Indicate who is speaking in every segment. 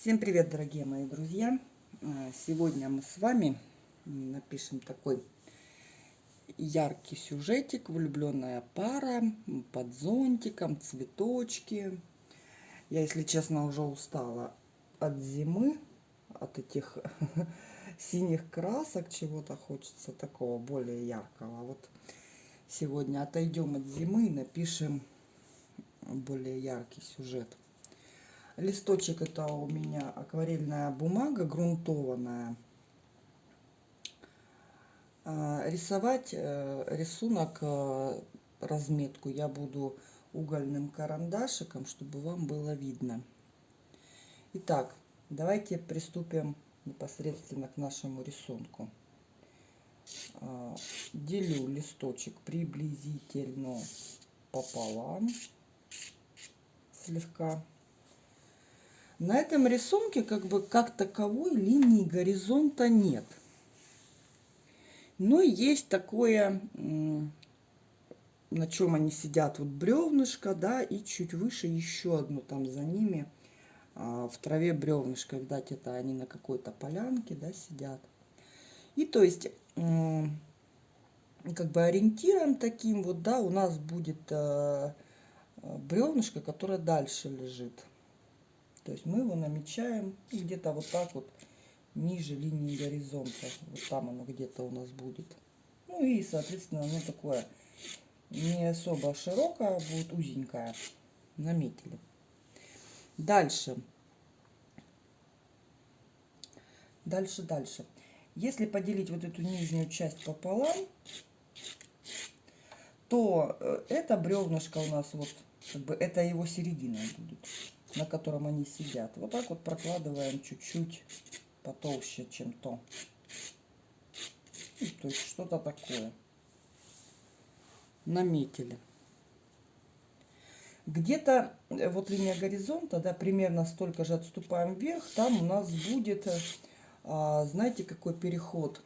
Speaker 1: Всем привет, дорогие мои друзья! А, сегодня мы с вами напишем такой яркий сюжетик. Влюбленная пара под зонтиком, цветочки. Я, если честно, уже устала от зимы, от этих синих красок. Чего-то хочется такого более яркого. Вот сегодня отойдем от зимы и напишем более яркий сюжет. Листочек это у меня акварельная бумага грунтованная. А, рисовать э, рисунок, э, разметку я буду угольным карандашиком, чтобы вам было видно. Итак, давайте приступим непосредственно к нашему рисунку. А, делю листочек приблизительно пополам слегка. На этом рисунке как бы как таковой линии горизонта нет. Но есть такое, на чем они сидят, вот бревнышко, да, и чуть выше еще одно там за ними а, в траве бревнышко. Видать, это они на какой-то полянке, да, сидят. И то есть, как бы ориентиром таким вот, да, у нас будет э, бревнышко, которое дальше лежит. То есть мы его намечаем где-то вот так вот ниже линии горизонта. Вот там оно где-то у нас будет. Ну и, соответственно, оно такое не особо широкое, будет узенькое. Наметили. Дальше. Дальше, дальше. Если поделить вот эту нижнюю часть пополам, то э, это бревнышко у нас вот, как бы, это его середина будет на котором они сидят. Вот так вот прокладываем чуть-чуть потолще, чем то. Ну, то есть что-то такое. Наметили. Где-то э, вот линия горизонта, да, примерно столько же отступаем вверх, там у нас будет, э, а, знаете, какой переход.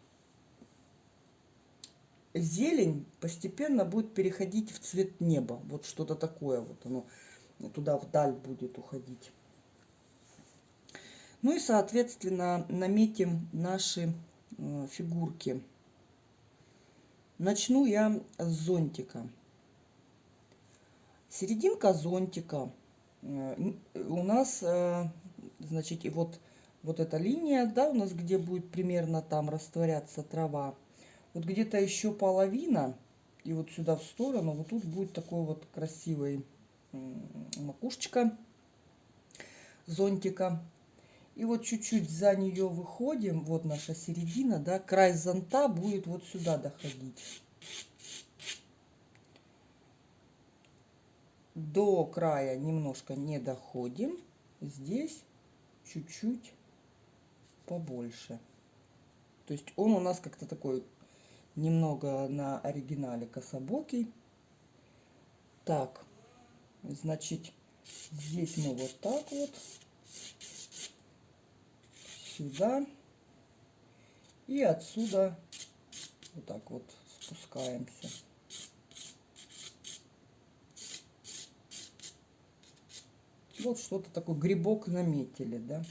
Speaker 1: Зелень постепенно будет переходить в цвет неба. Вот что-то такое вот оно туда вдаль будет уходить. Ну и, соответственно, наметим наши э, фигурки. Начну я с зонтика. Серединка зонтика э, у нас, э, значит, и вот, вот эта линия, да, у нас где будет примерно там растворяться трава. Вот где-то еще половина, и вот сюда в сторону, вот тут будет такой вот красивый макушечка зонтика. И вот чуть-чуть за нее выходим, вот наша середина, да, край зонта будет вот сюда доходить. До края немножко не доходим, здесь чуть-чуть побольше. То есть он у нас как-то такой немного на оригинале кособокий. Так, Значит, здесь мы вот так вот. Сюда. И отсюда вот так вот спускаемся. Вот что-то такой грибок наметили, да?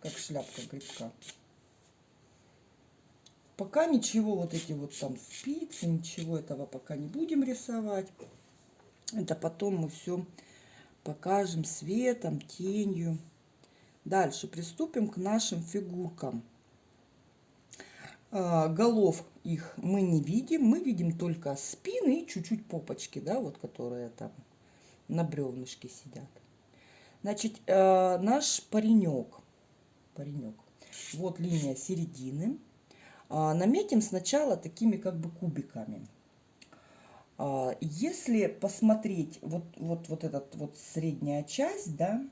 Speaker 1: Как шляпка грибка. Пока ничего, вот эти вот там спицы, ничего этого пока не будем рисовать. Это потом мы все покажем светом, тенью. Дальше приступим к нашим фигуркам. А, голов их мы не видим, мы видим только спины и чуть-чуть попочки, да, вот которые там на бревнышке сидят. Значит, а, наш паренек, паренек, вот линия середины. А, наметим сначала такими как бы кубиками. А, если посмотреть вот, вот, вот этот вот средняя часть, да,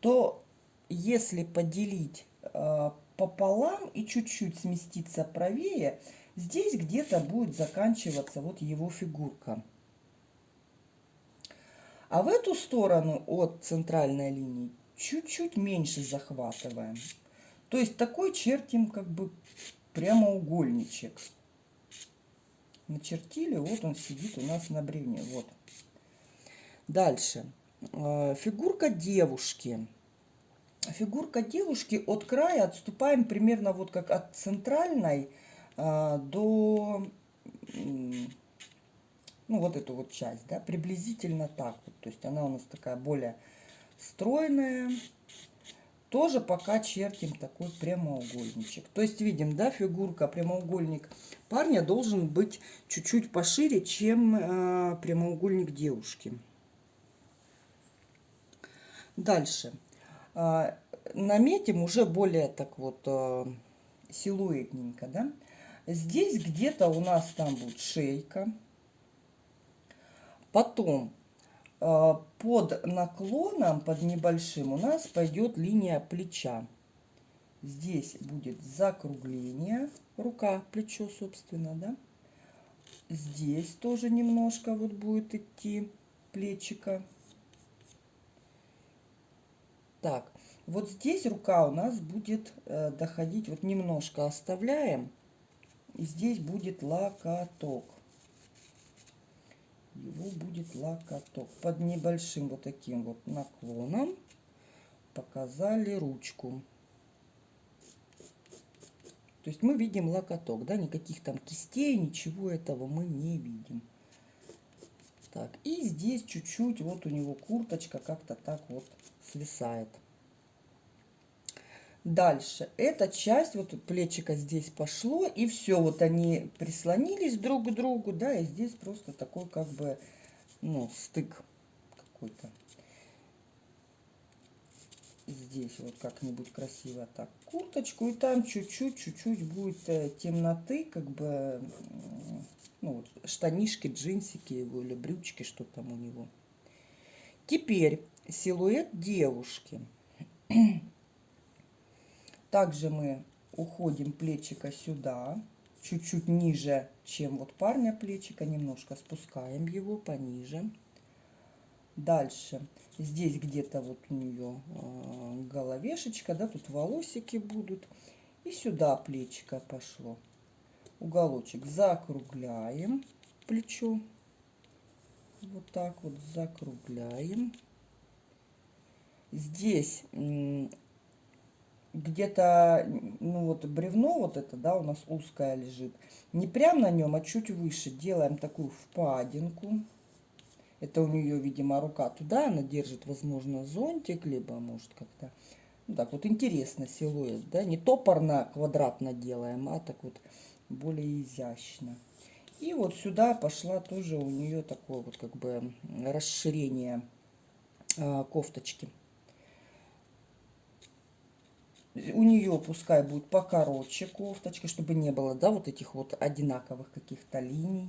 Speaker 1: то если поделить э, пополам и чуть-чуть сместиться правее, здесь где-то будет заканчиваться вот его фигурка. А в эту сторону от центральной линии чуть-чуть меньше захватываем. То есть такой чертим как бы прямоугольничек начертили. Вот он сидит у нас на бревне. Вот. Дальше. Э, фигурка девушки. фигурка девушки от края отступаем примерно вот как от центральной а, до ну вот эту вот часть, да, приблизительно так вот. То есть она у нас такая более стройная. Тоже пока чертим такой прямоугольничек. То есть видим, да, фигурка, прямоугольник парня должен быть чуть-чуть пошире, чем э, прямоугольник девушки. Дальше. Э, наметим уже более так вот э, силуэтненько, да. Здесь где-то у нас там будет шейка. Потом под наклоном, под небольшим у нас пойдет линия плеча. Здесь будет закругление, рука, плечо, собственно, да. Здесь тоже немножко вот будет идти плечика. Так, вот здесь рука у нас будет э, доходить, вот немножко оставляем. И здесь будет локоток его будет локоток. Под небольшим вот таким вот наклоном показали ручку. То есть мы видим локоток, да, никаких там кистей, ничего этого мы не видим. Так, и здесь чуть-чуть вот у него курточка как-то так вот свисает. Дальше. Эта часть, вот плечика здесь пошло, и все, вот они прислонились друг к другу, да, и здесь просто такой как бы, ну, стык какой-то. Здесь вот как-нибудь красиво так курточку, и там чуть-чуть, чуть-чуть будет э, темноты, как бы, ну, вот, штанишки, джинсики его или брючки, что там у него. Теперь силуэт девушки. Также мы уходим плечика сюда, чуть-чуть ниже, чем вот парня плечика, немножко спускаем его пониже. Дальше, здесь где-то вот у нее э, головешечка, да, тут волосики будут. И сюда плечика пошло. Уголочек закругляем плечо. Вот так вот закругляем. Здесь где-то, ну вот бревно вот это, да, у нас узкое лежит. Не прям на нем, а чуть выше делаем такую впадинку. Это у нее, видимо, рука туда, она держит, возможно, зонтик, либо может как-то, ну так вот интересно силуэт, да, не топорно, квадратно делаем, а так вот более изящно. И вот сюда пошла тоже у нее такое вот как бы расширение э, кофточки у нее пускай будет покороче кофточка, чтобы не было, да, вот этих вот одинаковых каких-то линий.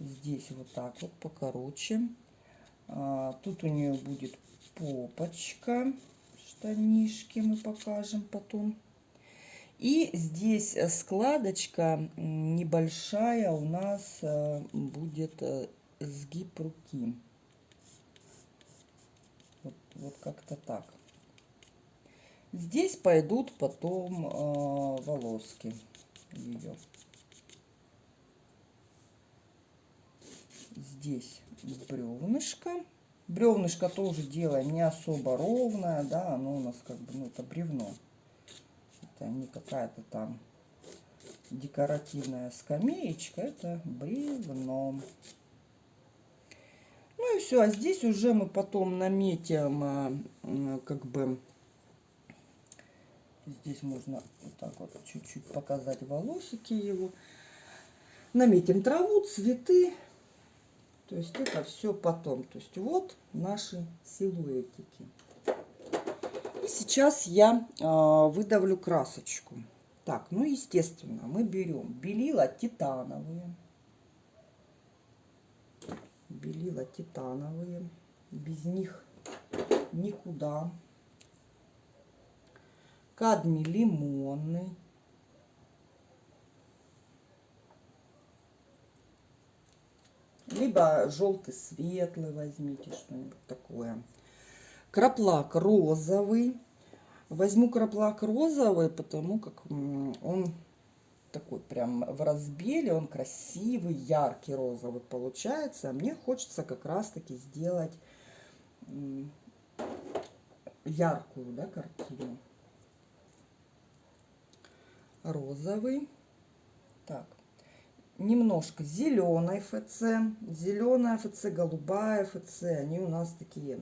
Speaker 1: Здесь вот так вот покороче. А, тут у нее будет попочка, штанишки мы покажем потом. И здесь складочка небольшая у нас э, будет э, сгиб руки. Вот, вот как-то так. Здесь пойдут потом э, волоски ее. Здесь бревнышко. Бревнышко тоже делаем не особо ровное, да, оно у нас как бы, ну, это бревно. Это не какая-то там декоративная скамеечка, это бревно. Ну и все, а здесь уже мы потом наметим э, как бы Здесь можно вот так вот чуть-чуть показать волосики его. Наметим траву, цветы. То есть это все потом. То есть вот наши силуэтики. И сейчас я э, выдавлю красочку. Так, ну естественно, мы берем белила титановые. Белила титановые. Без них никуда кадмий лимонный, либо желтый светлый возьмите, что-нибудь такое. Краплак розовый. Возьму краплак розовый, потому как он такой прям в разбеле, он красивый, яркий розовый получается. А мне хочется как раз таки сделать яркую да, картину. Розовый. Так, немножко зеленой ФЦ, зеленая ФЦ, голубая ФЦ. Они у нас такие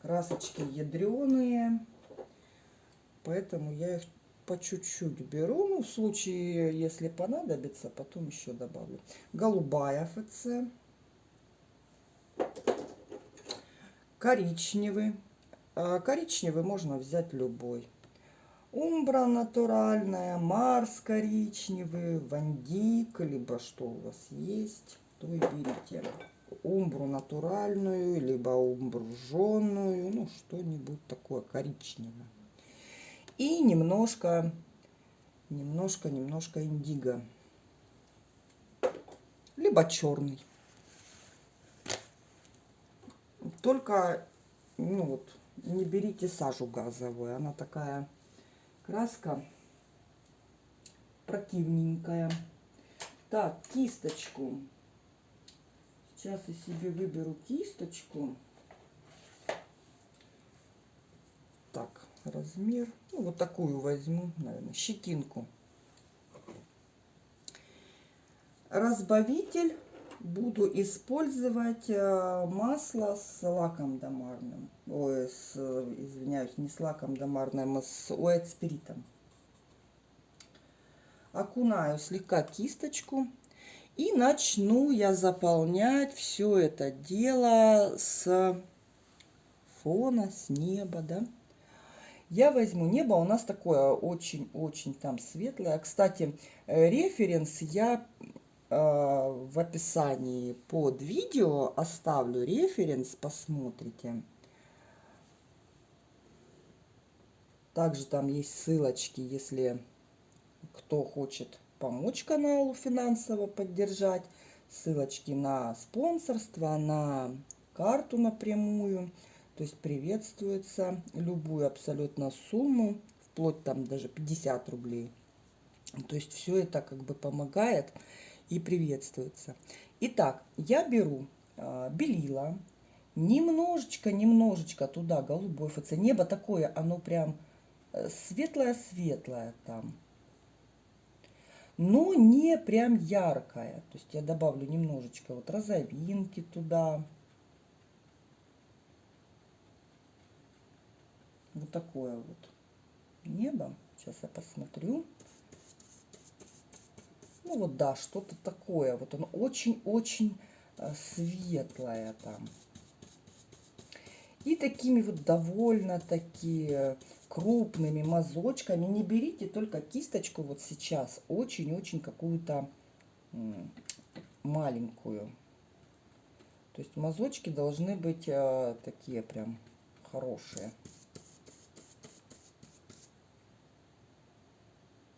Speaker 1: красочки ядреные, поэтому я их по чуть-чуть беру. Ну, в случае, если понадобится, потом еще добавлю. Голубая ФЦ. Коричневый. А коричневый можно взять любой. Умбра натуральная, Марс коричневый, Вандик, либо что у вас есть, то и берите. Умбру натуральную, либо умбру ну что-нибудь такое коричневое. И немножко, немножко, немножко индиго. Либо черный. Только, ну вот, не берите сажу газовую, она такая краска противненькая. Так, кисточку. Сейчас я себе выберу кисточку. Так, размер. Ну, вот такую возьму, наверное, щетинку. Разбавитель буду использовать э, масло с лаком домарным. Ой, с, извиняюсь, не с лаком домарным, а с уэт-спиритом. Окунаю слегка кисточку. И начну я заполнять все это дело с фона, с неба, да. Я возьму небо, у нас такое очень-очень там светлое. Кстати, э, референс я в описании под видео оставлю референс, посмотрите. Также там есть ссылочки, если кто хочет помочь каналу финансово поддержать. Ссылочки на спонсорство, на карту напрямую. То есть приветствуется любую абсолютно сумму, вплоть там даже 50 рублей. То есть все это как бы помогает и приветствуется. Итак, я беру э, белила, немножечко, немножечко туда голубой ФЦ. Небо такое, оно прям светлое-светлое там. Но не прям яркое. То есть я добавлю немножечко вот розовинки туда. Вот такое вот небо. Сейчас я посмотрю. Ну вот да, что-то такое. Вот он очень-очень э, светлое там. И такими вот довольно-таки крупными мазочками. Не берите только кисточку вот сейчас. Очень-очень какую-то маленькую. То есть мазочки должны быть э, такие прям хорошие.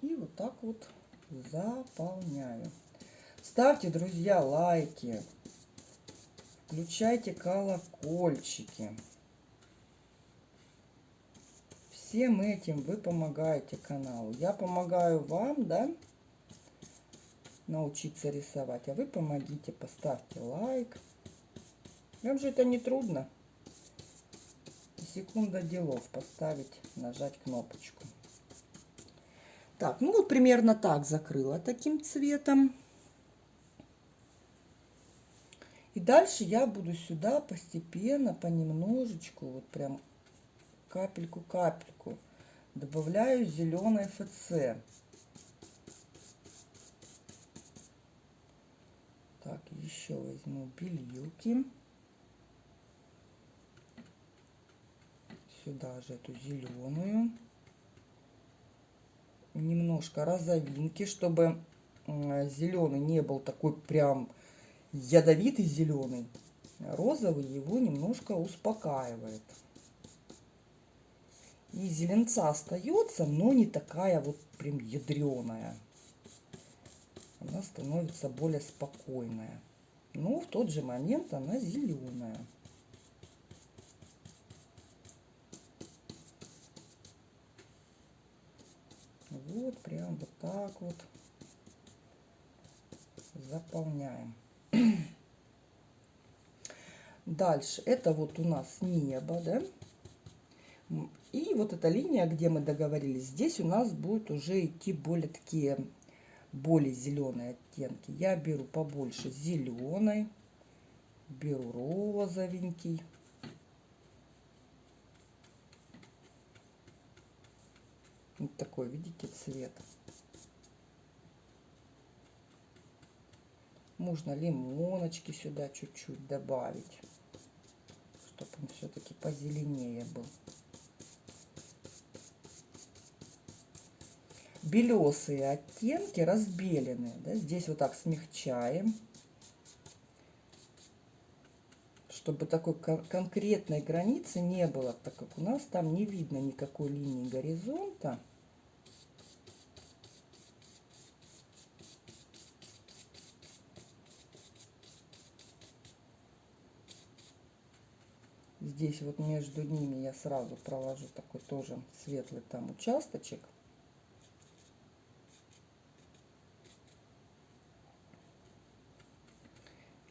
Speaker 1: И вот так вот заполняю. Ставьте, друзья, лайки. Включайте колокольчики. Всем этим вы помогаете каналу. Я помогаю вам, да, научиться рисовать. А вы помогите, поставьте лайк. Вам же это не трудно. Секунда делов поставить, нажать кнопочку. Так, ну вот примерно так закрыла таким цветом. И дальше я буду сюда постепенно, понемножечку, вот прям капельку-капельку добавляю зеленой ФЦ. Так, еще возьму белилки. Сюда же эту зеленую немножко розовинки, чтобы зеленый не был такой прям ядовитый зеленый. Розовый его немножко успокаивает. И зеленца остается, но не такая вот прям ядреная. Она становится более спокойная. Но в тот же момент она зеленая. Вот прям вот так вот заполняем. Дальше, это вот у нас небо, да? И вот эта линия, где мы договорились, здесь у нас будет уже идти более такие, более зеленые оттенки. Я беру побольше зеленой, беру розовенький. Вот такой, видите, цвет. Можно лимоночки сюда чуть-чуть добавить, чтобы он все-таки позеленее был. Белесые оттенки разбеленные. Да? Здесь вот так смягчаем, чтобы такой конкретной границы не было, так как у нас там не видно никакой линии горизонта. Здесь вот между ними я сразу проложу такой тоже светлый там участочек.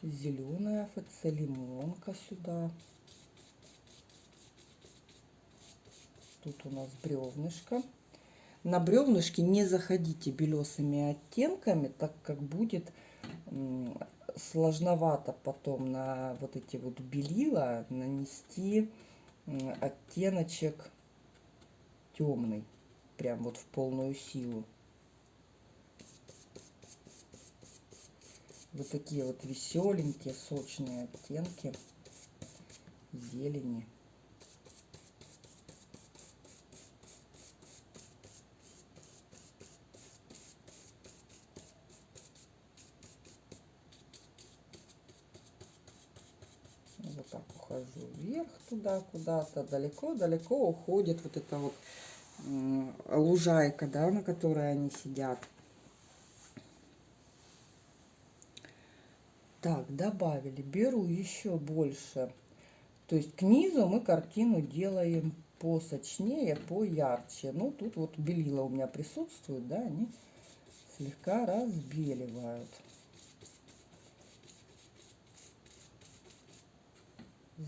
Speaker 1: Зеленая ФЦ, сюда. Тут у нас бревнышко. На бревнышке не заходите белесыми оттенками, так как будет сложновато потом на вот эти вот белила нанести оттеночек темный, прям вот в полную силу. Вот такие вот веселенькие, сочные оттенки зелени. Ухожу вверх туда куда-то, далеко-далеко уходит вот эта вот лужайка, да, на которой они сидят. Так, добавили. Беру еще больше. То есть к низу мы картину делаем посочнее, поярче. Ну, тут вот белила у меня присутствуют, да, они слегка разбеливают.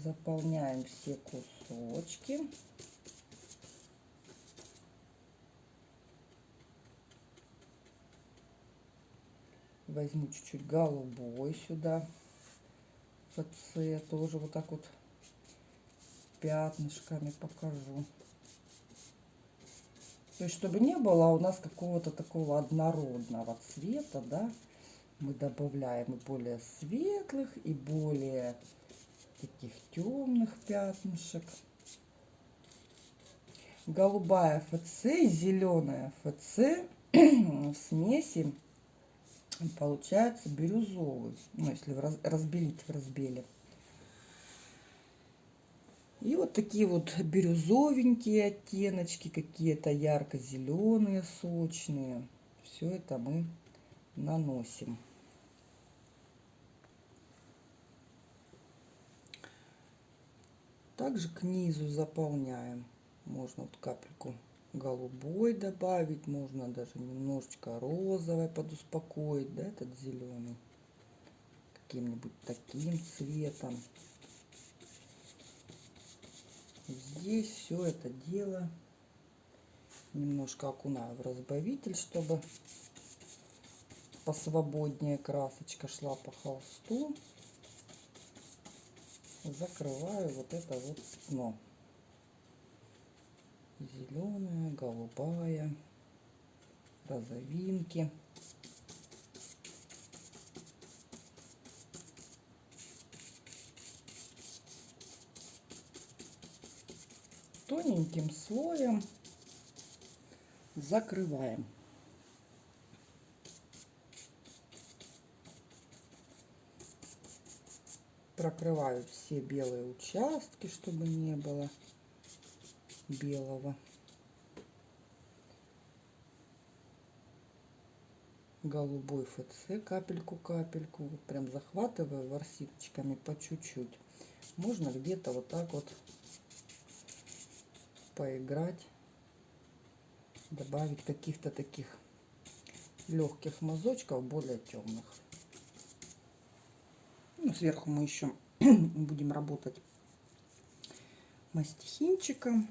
Speaker 1: Заполняем все кусочки. Возьму чуть-чуть голубой сюда. ФЦ тоже вот так вот пятнышками покажу. То есть, чтобы не было у нас какого-то такого однородного цвета, да, мы добавляем и более светлых, и более таких темных пятнышек. Голубая ФЦ зеленая ФЦ в смеси получается бирюзовый. Ну, если разбелить в разбеле. И вот такие вот бирюзовенькие оттеночки, какие-то ярко-зеленые, сочные. Все это мы наносим. Также к низу заполняем. Можно вот капельку голубой добавить, можно даже немножечко розовой подуспокоить, да, этот зеленый. Каким-нибудь таким цветом. Здесь все это дело немножко окунаю в разбавитель, чтобы посвободнее красочка шла по холсту закрываю вот это вот пятно. Зеленая, голубая, розовинки. Тоненьким слоем закрываем. Прокрываю все белые участки, чтобы не было белого. Голубой ФЦ капельку-капельку. Вот прям захватываю ворсиночками по чуть-чуть. Можно где-то вот так вот поиграть. Добавить каких-то таких легких мазочков, более темных. Ну, сверху мы еще будем работать мастихинчиком.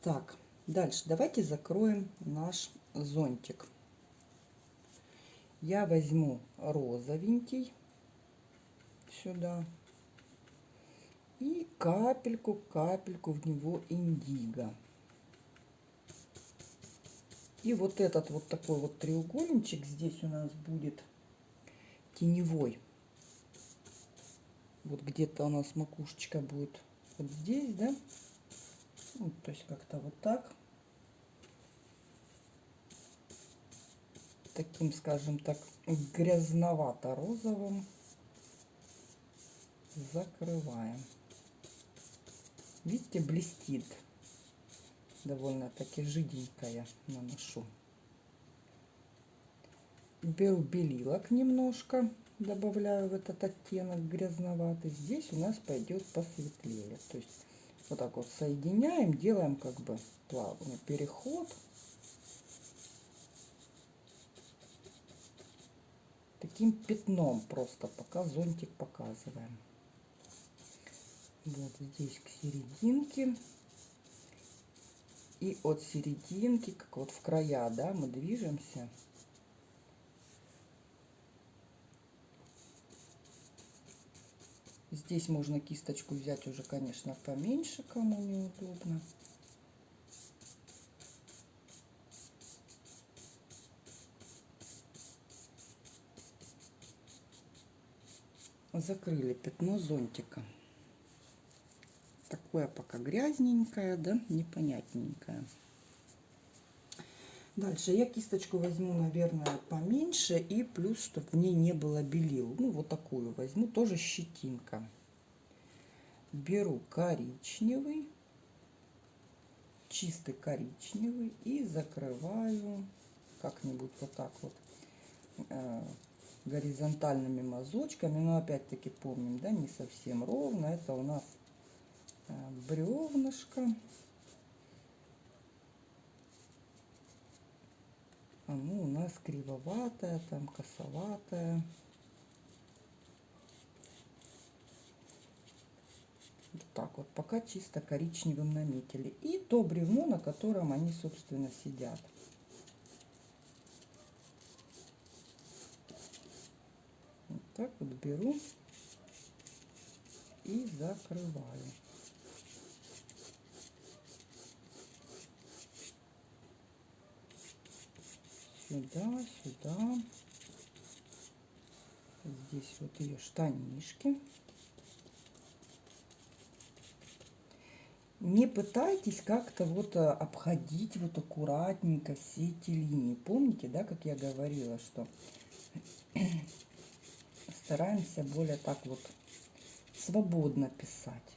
Speaker 1: Так, дальше давайте закроем наш зонтик. Я возьму розовенький сюда и капельку-капельку в него индиго. И вот этот вот такой вот треугольничек здесь у нас будет теневой. Вот где-то у нас макушечка будет вот здесь, да? Ну, то есть как-то вот так. Таким, скажем так, грязновато-розовым закрываем. Видите, блестит. Довольно-таки жиденькая наношу. Беру белилок немножко, добавляю в этот оттенок грязноватый. Здесь у нас пойдет посветлее. То есть вот так вот соединяем, делаем как бы плавный переход. Таким пятном просто, пока зонтик показываем. Вот здесь к серединке. И от серединки, как вот в края, да, мы движемся. Здесь можно кисточку взять уже, конечно, поменьше, кому неудобно. Закрыли пятно зонтика. Такое пока грязненькое, да, непонятненькое. Дальше я кисточку возьму, наверное, поменьше и плюс, чтобы в ней не было белил. Ну, вот такую возьму, тоже щетинка. Беру коричневый, чистый коричневый и закрываю как-нибудь вот так вот э, горизонтальными мазочками. Но опять-таки помним, да, не совсем ровно. Это у нас бревнышко. оно у нас кривоватое, там косоватое. Вот так вот, пока чисто коричневым наметили. И то бревно, на котором они, собственно, сидят. Вот так вот беру и закрываю. Сюда, сюда. Здесь вот ее штанишки. Не пытайтесь как-то вот э, обходить вот аккуратненько все эти линии. Помните, да, как я говорила, что стараемся более так вот свободно писать.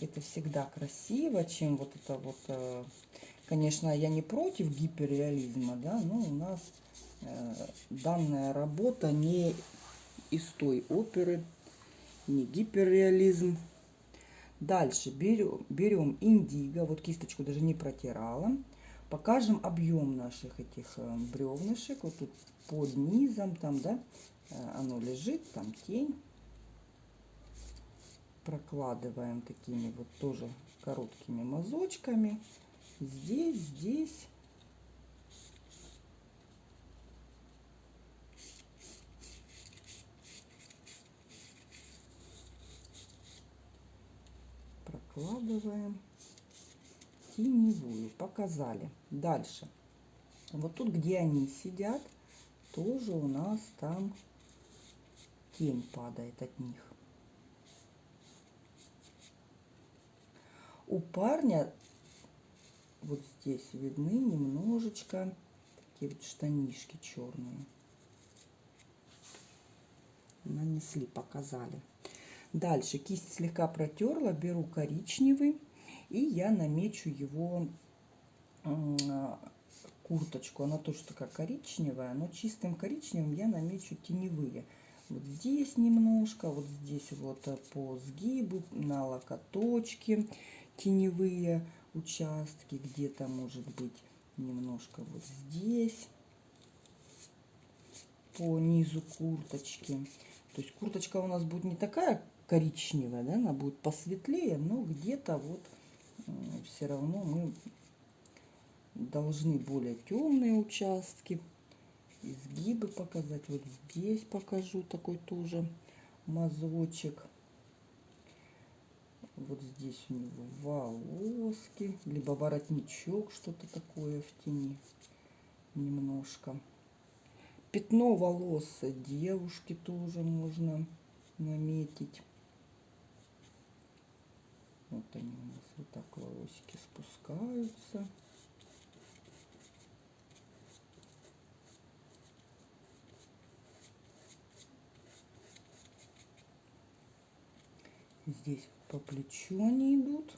Speaker 1: Это всегда красиво, чем вот это вот, э, конечно, я не против гиперреализма, да, но у нас э, данная работа не из той оперы, не гиперреализм. Дальше берем, берем индиго, вот кисточку даже не протирала. Покажем объем наших этих э, бревнышек. Вот тут под низом, там, да, оно лежит, там тень прокладываем такими вот тоже короткими мазочками. Здесь, здесь. Прокладываем теневую. Показали. Дальше. Вот тут, где они сидят, тоже у нас там тень падает от них. У парня вот здесь видны немножечко такие вот штанишки черные. Нанесли, показали. Дальше кисть слегка протерла, беру коричневый и я намечу его курточку. Она тоже такая коричневая, но чистым коричневым я намечу теневые. Вот здесь немножко, вот здесь вот по сгибу, на локоточке теневые участки, где-то может быть немножко вот здесь, по низу курточки. То есть курточка у нас будет не такая коричневая, да, она будет посветлее, но где-то вот все равно мы должны более темные участки, изгибы показать. Вот здесь покажу такой тоже мазочек. Вот здесь у него волоски, либо воротничок, что-то такое в тени немножко. Пятно волос девушки тоже можно наметить. Вот они у нас вот так волосики спускаются. Здесь по плечу они идут.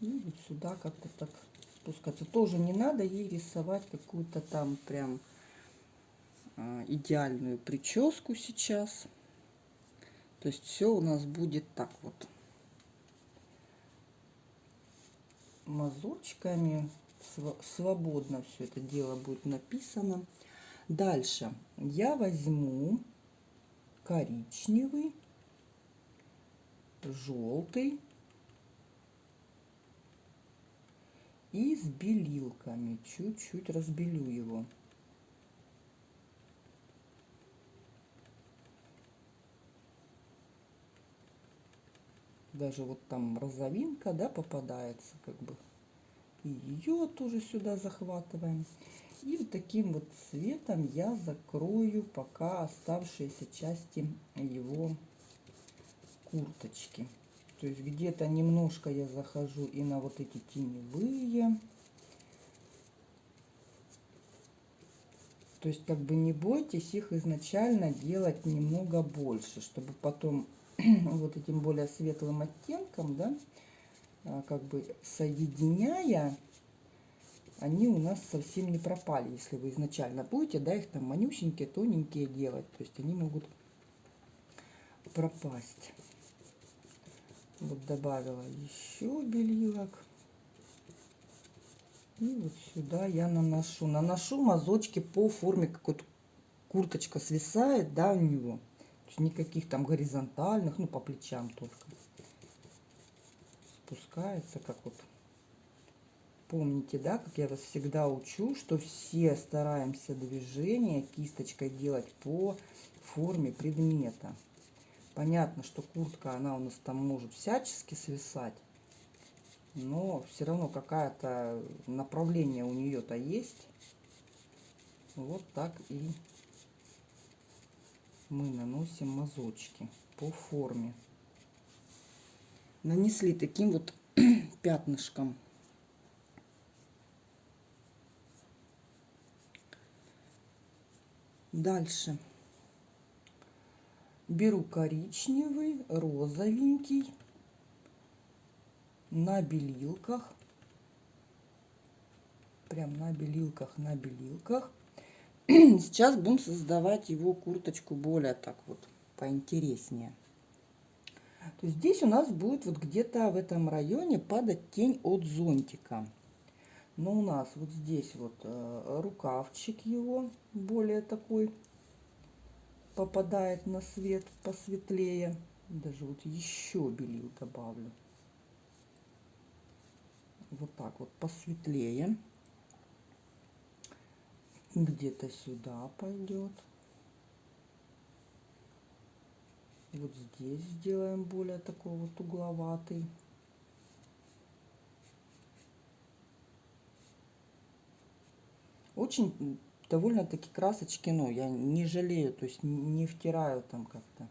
Speaker 1: И вот сюда как-то так спускаться. Тоже не надо ей рисовать какую-то там прям а, идеальную прическу сейчас. То есть все у нас будет так вот. Мазочками свободно все это дело будет написано. Дальше я возьму коричневый, желтый и с белилками. Чуть-чуть разбелю его. даже вот там розовинка, да, попадается, как бы. И ее тоже сюда захватываем. И вот таким вот цветом я закрою пока оставшиеся части его курточки. То есть где-то немножко я захожу и на вот эти теневые. То есть как бы не бойтесь их изначально делать немного больше, чтобы потом вот этим более светлым оттенком, да, а, как бы соединяя, они у нас совсем не пропали, если вы изначально будете, да, их там манюсенькие, тоненькие делать, то есть они могут пропасть. Вот добавила еще белилок. И вот сюда я наношу. Наношу мазочки по форме, как вот курточка свисает, да, у него никаких там горизонтальных, ну по плечам только. Спускается, как вот. Помните, да, как я вас всегда учу, что все стараемся движение кисточкой делать по форме предмета. Понятно, что куртка, она у нас там может всячески свисать, но все равно какое-то направление у нее-то есть. Вот так и мы наносим мазочки по форме. Нанесли таким вот пятнышком. Дальше беру коричневый, розовенький на белилках. Прям на белилках, на белилках. Сейчас будем создавать его курточку более так вот поинтереснее. То здесь у нас будет вот где-то в этом районе падать тень от зонтика. Но у нас вот здесь вот э, рукавчик его более такой попадает на свет посветлее. Даже вот еще белил добавлю. Вот так вот посветлее где-то сюда пойдет. Вот здесь сделаем более такой вот угловатый. Очень довольно-таки красочки, но я не жалею, то есть не втираю там как-то.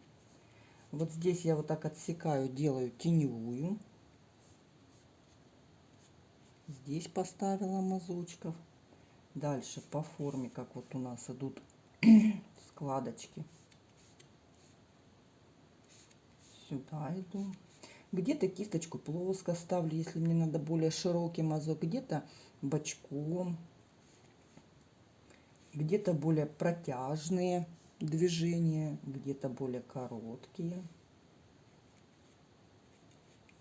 Speaker 1: Вот здесь я вот так отсекаю, делаю теневую. Здесь поставила мазочков. Дальше по форме, как вот у нас идут складочки. Сюда иду. Где-то кисточку плоско ставлю, если мне надо более широкий мазок. Где-то бочком. Где-то более протяжные движения, где-то более короткие.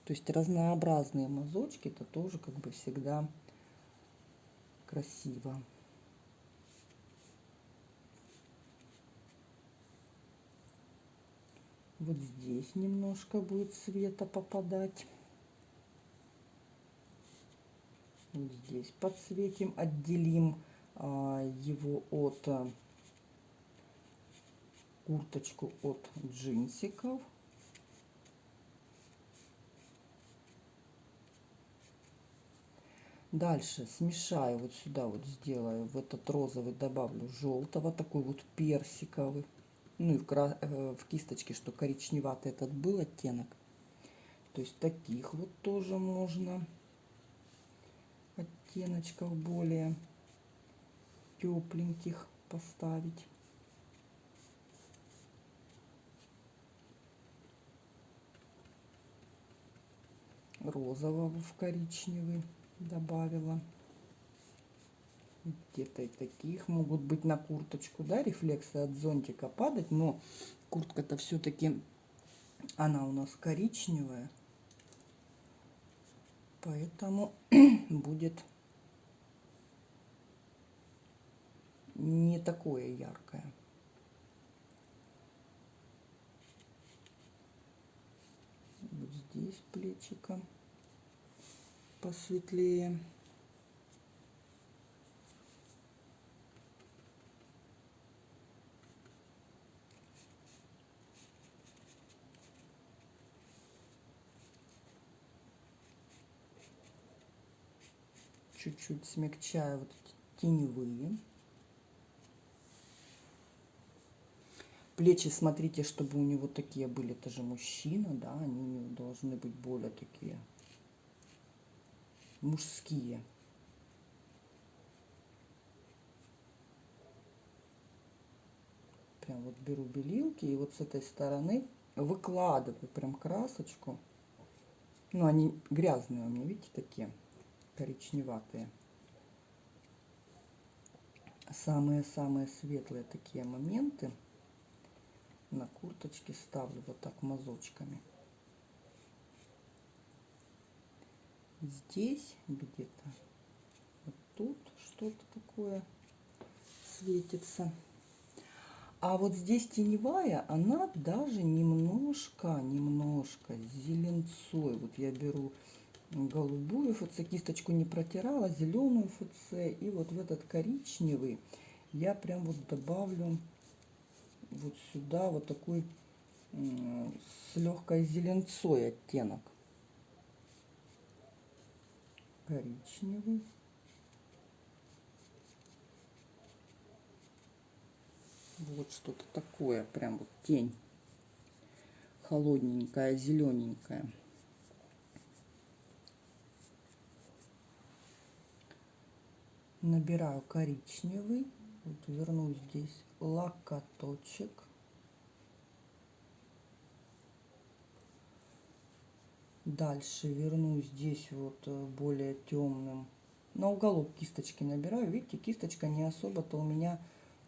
Speaker 1: То есть разнообразные мазочки, это тоже как бы всегда красиво. Вот здесь немножко будет света попадать. Вот здесь подсветим, отделим его от а, курточку от джинсиков. Дальше смешаю вот сюда вот сделаю в этот розовый добавлю желтого такой вот персиковый. Ну и в, кра... Э, в кисточке что коричневатый этот был оттенок. То есть таких вот тоже можно. Оттеночков более тепленьких поставить розового в коричневый добавила. Где-то и таких могут быть на курточку, да, рефлексы от зонтика падать, но куртка-то все-таки, она у нас коричневая, поэтому будет не такое яркое. Вот здесь плечика посветлее. Чуть-чуть смягчаю вот эти теневые. Плечи, смотрите, чтобы у него такие были, это же мужчина, да, они должны быть более такие мужские. Прям вот беру белилки и вот с этой стороны выкладываю прям красочку. Ну, они грязные у меня, видите, такие коричневатые. Самые-самые светлые такие моменты на курточке ставлю вот так мазочками. здесь где-то вот тут что-то такое светится. А вот здесь теневая, она даже немножко, немножко зеленцой. Вот я беру голубую ФЦ, кисточку не протирала, зеленую ФЦ. И вот в этот коричневый я прям вот добавлю вот сюда вот такой с легкой зеленцой оттенок коричневый. Вот что-то такое, прям вот тень холодненькая, зелененькая. Набираю коричневый, вот верну здесь локоточек. Дальше верну здесь вот э, более темным. На уголок кисточки набираю. Видите, кисточка не особо-то у меня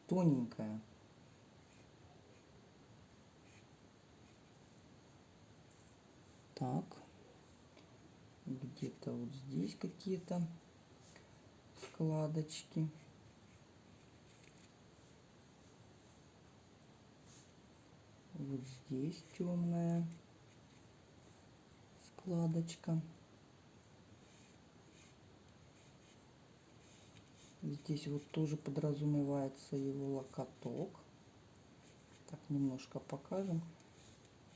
Speaker 1: тоненькая. Так. Где-то вот здесь какие-то складочки. Вот здесь темная складочка. Здесь вот тоже подразумевается его локоток. Так, немножко покажем.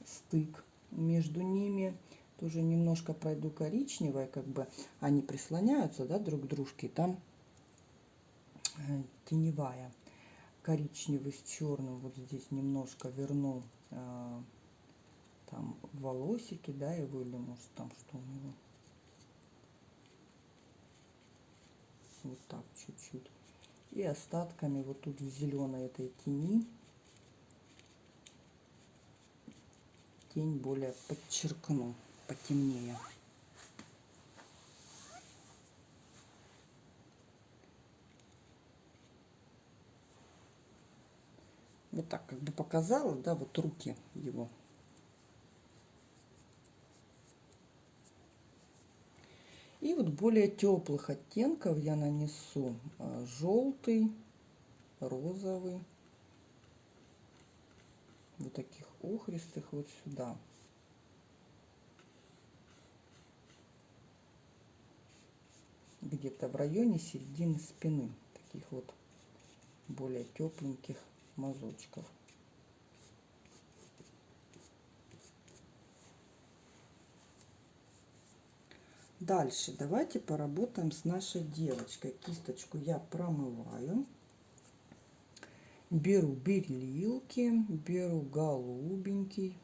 Speaker 1: Стык между ними. Тоже немножко пройду коричневой, как бы они прислоняются, да, друг к дружке. Там э, теневая. Коричневый с черным вот здесь немножко верну там волосики, да, его, или может там что у него. Вот так чуть-чуть. И остатками вот тут в зеленой этой тени тень более подчеркну, потемнее. Вот так как бы показала, да, вот руки его. И вот более теплых оттенков я нанесу а, желтый, розовый. вот таких охристых вот сюда. Где-то в районе середины спины. Таких вот более тепленьких мазочков. Дальше давайте поработаем с нашей девочкой. Кисточку я промываю. Беру белилки, беру голубенький.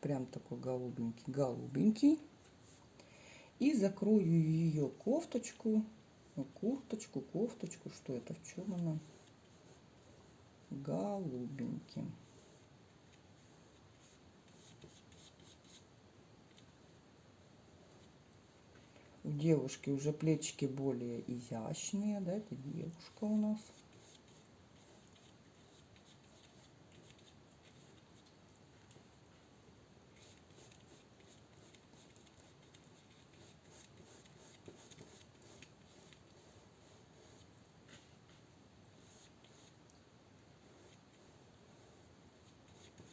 Speaker 1: Прям такой голубенький, голубенький. И закрою ее кофточку, курточку, кофточку. Что это? В чем она? Голубеньким. У девушки уже плечики более изящные, да, это девушка у нас.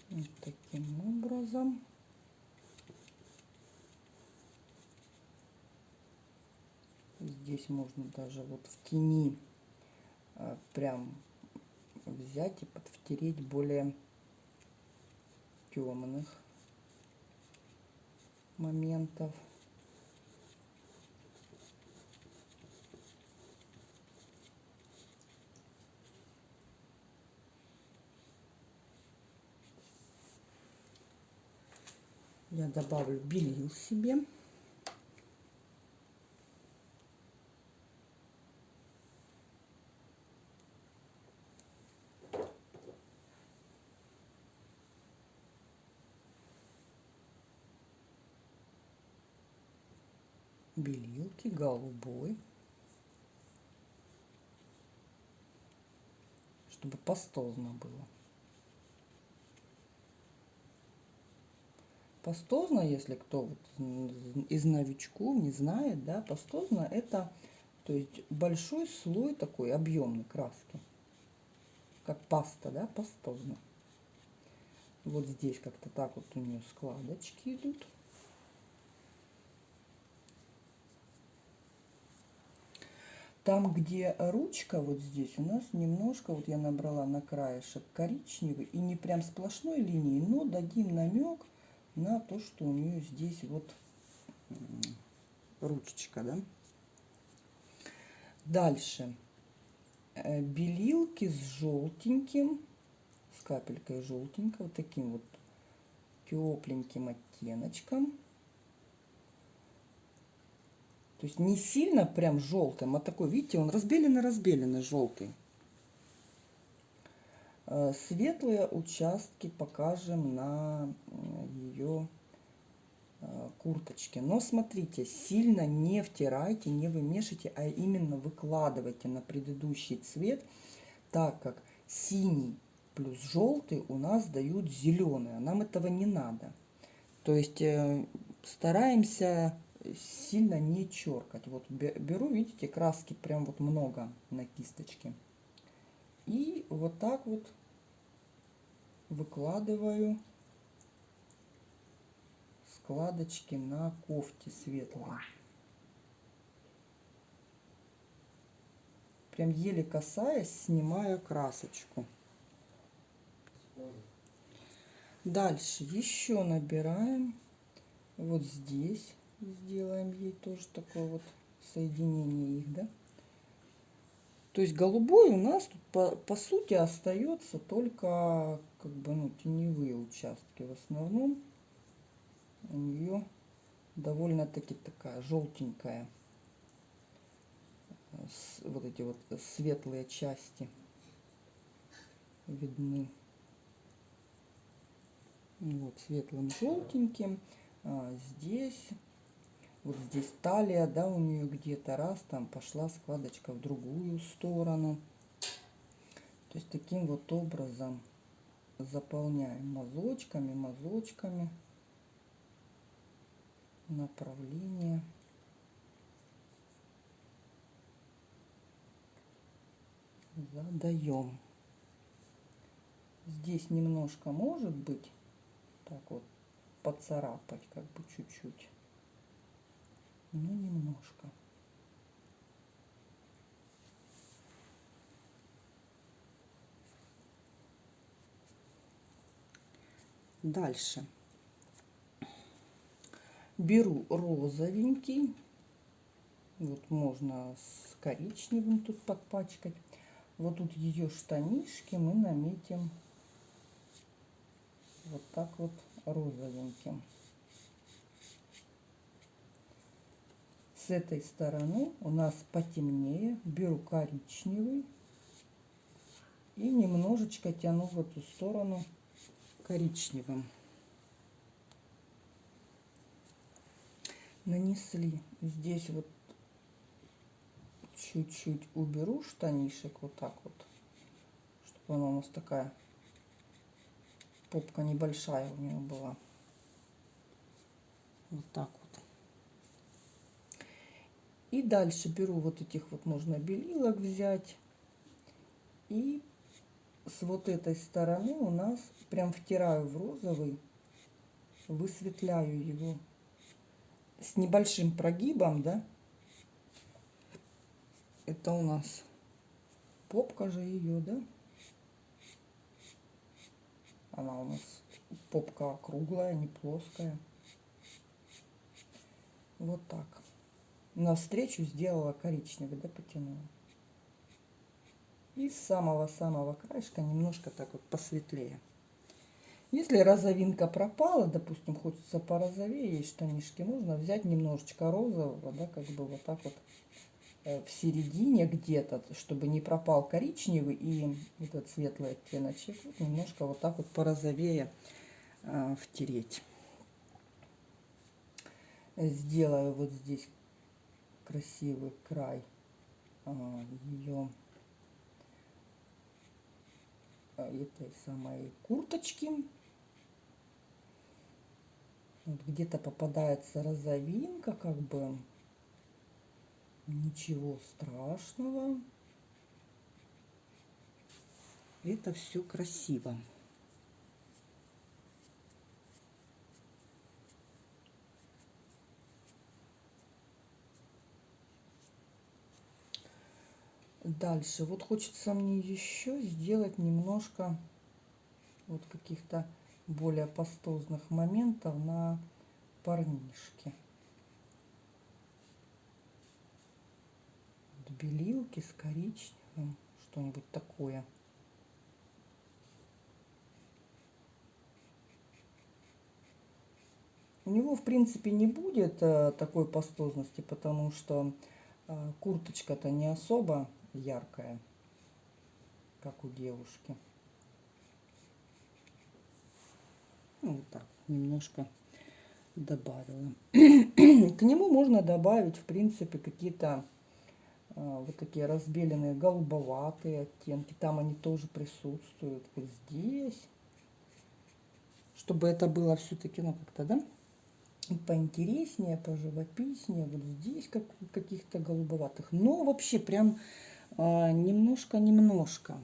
Speaker 1: Вот таким образом. Здесь можно даже вот в тени а, прям взять и подвтереть более темных моментов. Я добавлю белил себе. белилки голубой, чтобы пастозно было. Пастозно, если кто вот из новичков не знает, да, пастозно это то есть большой слой такой объемной краски, как паста, да, пастозно. Вот здесь как-то так вот у нее складочки идут. Там, где ручка, вот здесь у нас немножко, вот я набрала на краешек коричневый, и не прям сплошной линии, но дадим намек на то, что у нее здесь вот ручечка, да. Дальше. Э, белилки с желтеньким, с капелькой желтенького, таким вот тепленьким оттеночком. То есть не сильно прям желтым, а такой, видите, он разбеленный-разбеленный желтый. Э, светлые участки покажем на ее э, курточке. Но смотрите, сильно не втирайте, не вымешивайте, а именно выкладывайте на предыдущий цвет, так как синий плюс желтый у нас дают зеленый, а нам этого не надо. То есть э, стараемся сильно не черкать. Вот беру, видите, краски прям вот много на кисточке. И вот так вот выкладываю складочки на кофте светлой. Прям еле касаясь, снимаю красочку. Дальше еще набираем вот здесь сделаем ей тоже такое вот соединение их, да. То есть голубой у нас тут по, по сути остается только как бы ну теневые участки. В основном у нее довольно-таки такая желтенькая вот эти вот светлые части видны вот светлым желтеньким а здесь вот здесь талия, да, у нее где-то раз, там пошла складочка в другую сторону. То есть таким вот образом заполняем мазочками, мазочками направление. Задаем. здесь немножко может быть так вот поцарапать, как бы чуть-чуть. Ну, немножко. Дальше. Беру розовенький. Вот можно с коричневым тут подпачкать. Вот тут ее штанишки мы наметим вот так вот розовеньким. С этой стороны у нас потемнее. Беру коричневый и немножечко тяну в эту сторону коричневым. Нанесли здесь вот чуть-чуть уберу штанишек вот так вот, чтобы она у нас такая попка небольшая у нее была. Вот так. И дальше беру вот этих вот можно белилок взять. И с вот этой стороны у нас прям втираю в розовый, высветляю его с небольшим прогибом, да. Это у нас попка же ее, да. Она у нас попка круглая, не плоская. Вот так. Навстречу сделала коричневый, да, потянула. И с самого-самого краешка немножко так вот посветлее. Если розовинка пропала, допустим, хочется порозовее, есть штанишки, можно взять немножечко розового, да, как бы вот так вот э, в середине где-то, чтобы не пропал коричневый и этот светлый оттеночек, вот немножко вот так вот порозовее э, втереть. Сделаю вот здесь красивый край э, ее этой самой курточки. Вот где-то попадается розовинка, как бы ничего страшного. Это все красиво. Дальше. Вот хочется мне еще сделать немножко вот каких-то более пастозных моментов на парнишке. Вот белилки с коричневым, что-нибудь такое. У него, в принципе, не будет э, такой пастозности, потому что э, курточка-то не особо яркая, как у девушки. Ну, вот так, немножко добавила. К нему можно добавить, в принципе, какие-то а, вот такие разбеленные голубоватые оттенки. Там они тоже присутствуют. Вот здесь. Чтобы это было все-таки, ну, как-то, да, поинтереснее, поживописнее. Вот здесь как, каких-то голубоватых. Но вообще прям немножко-немножко.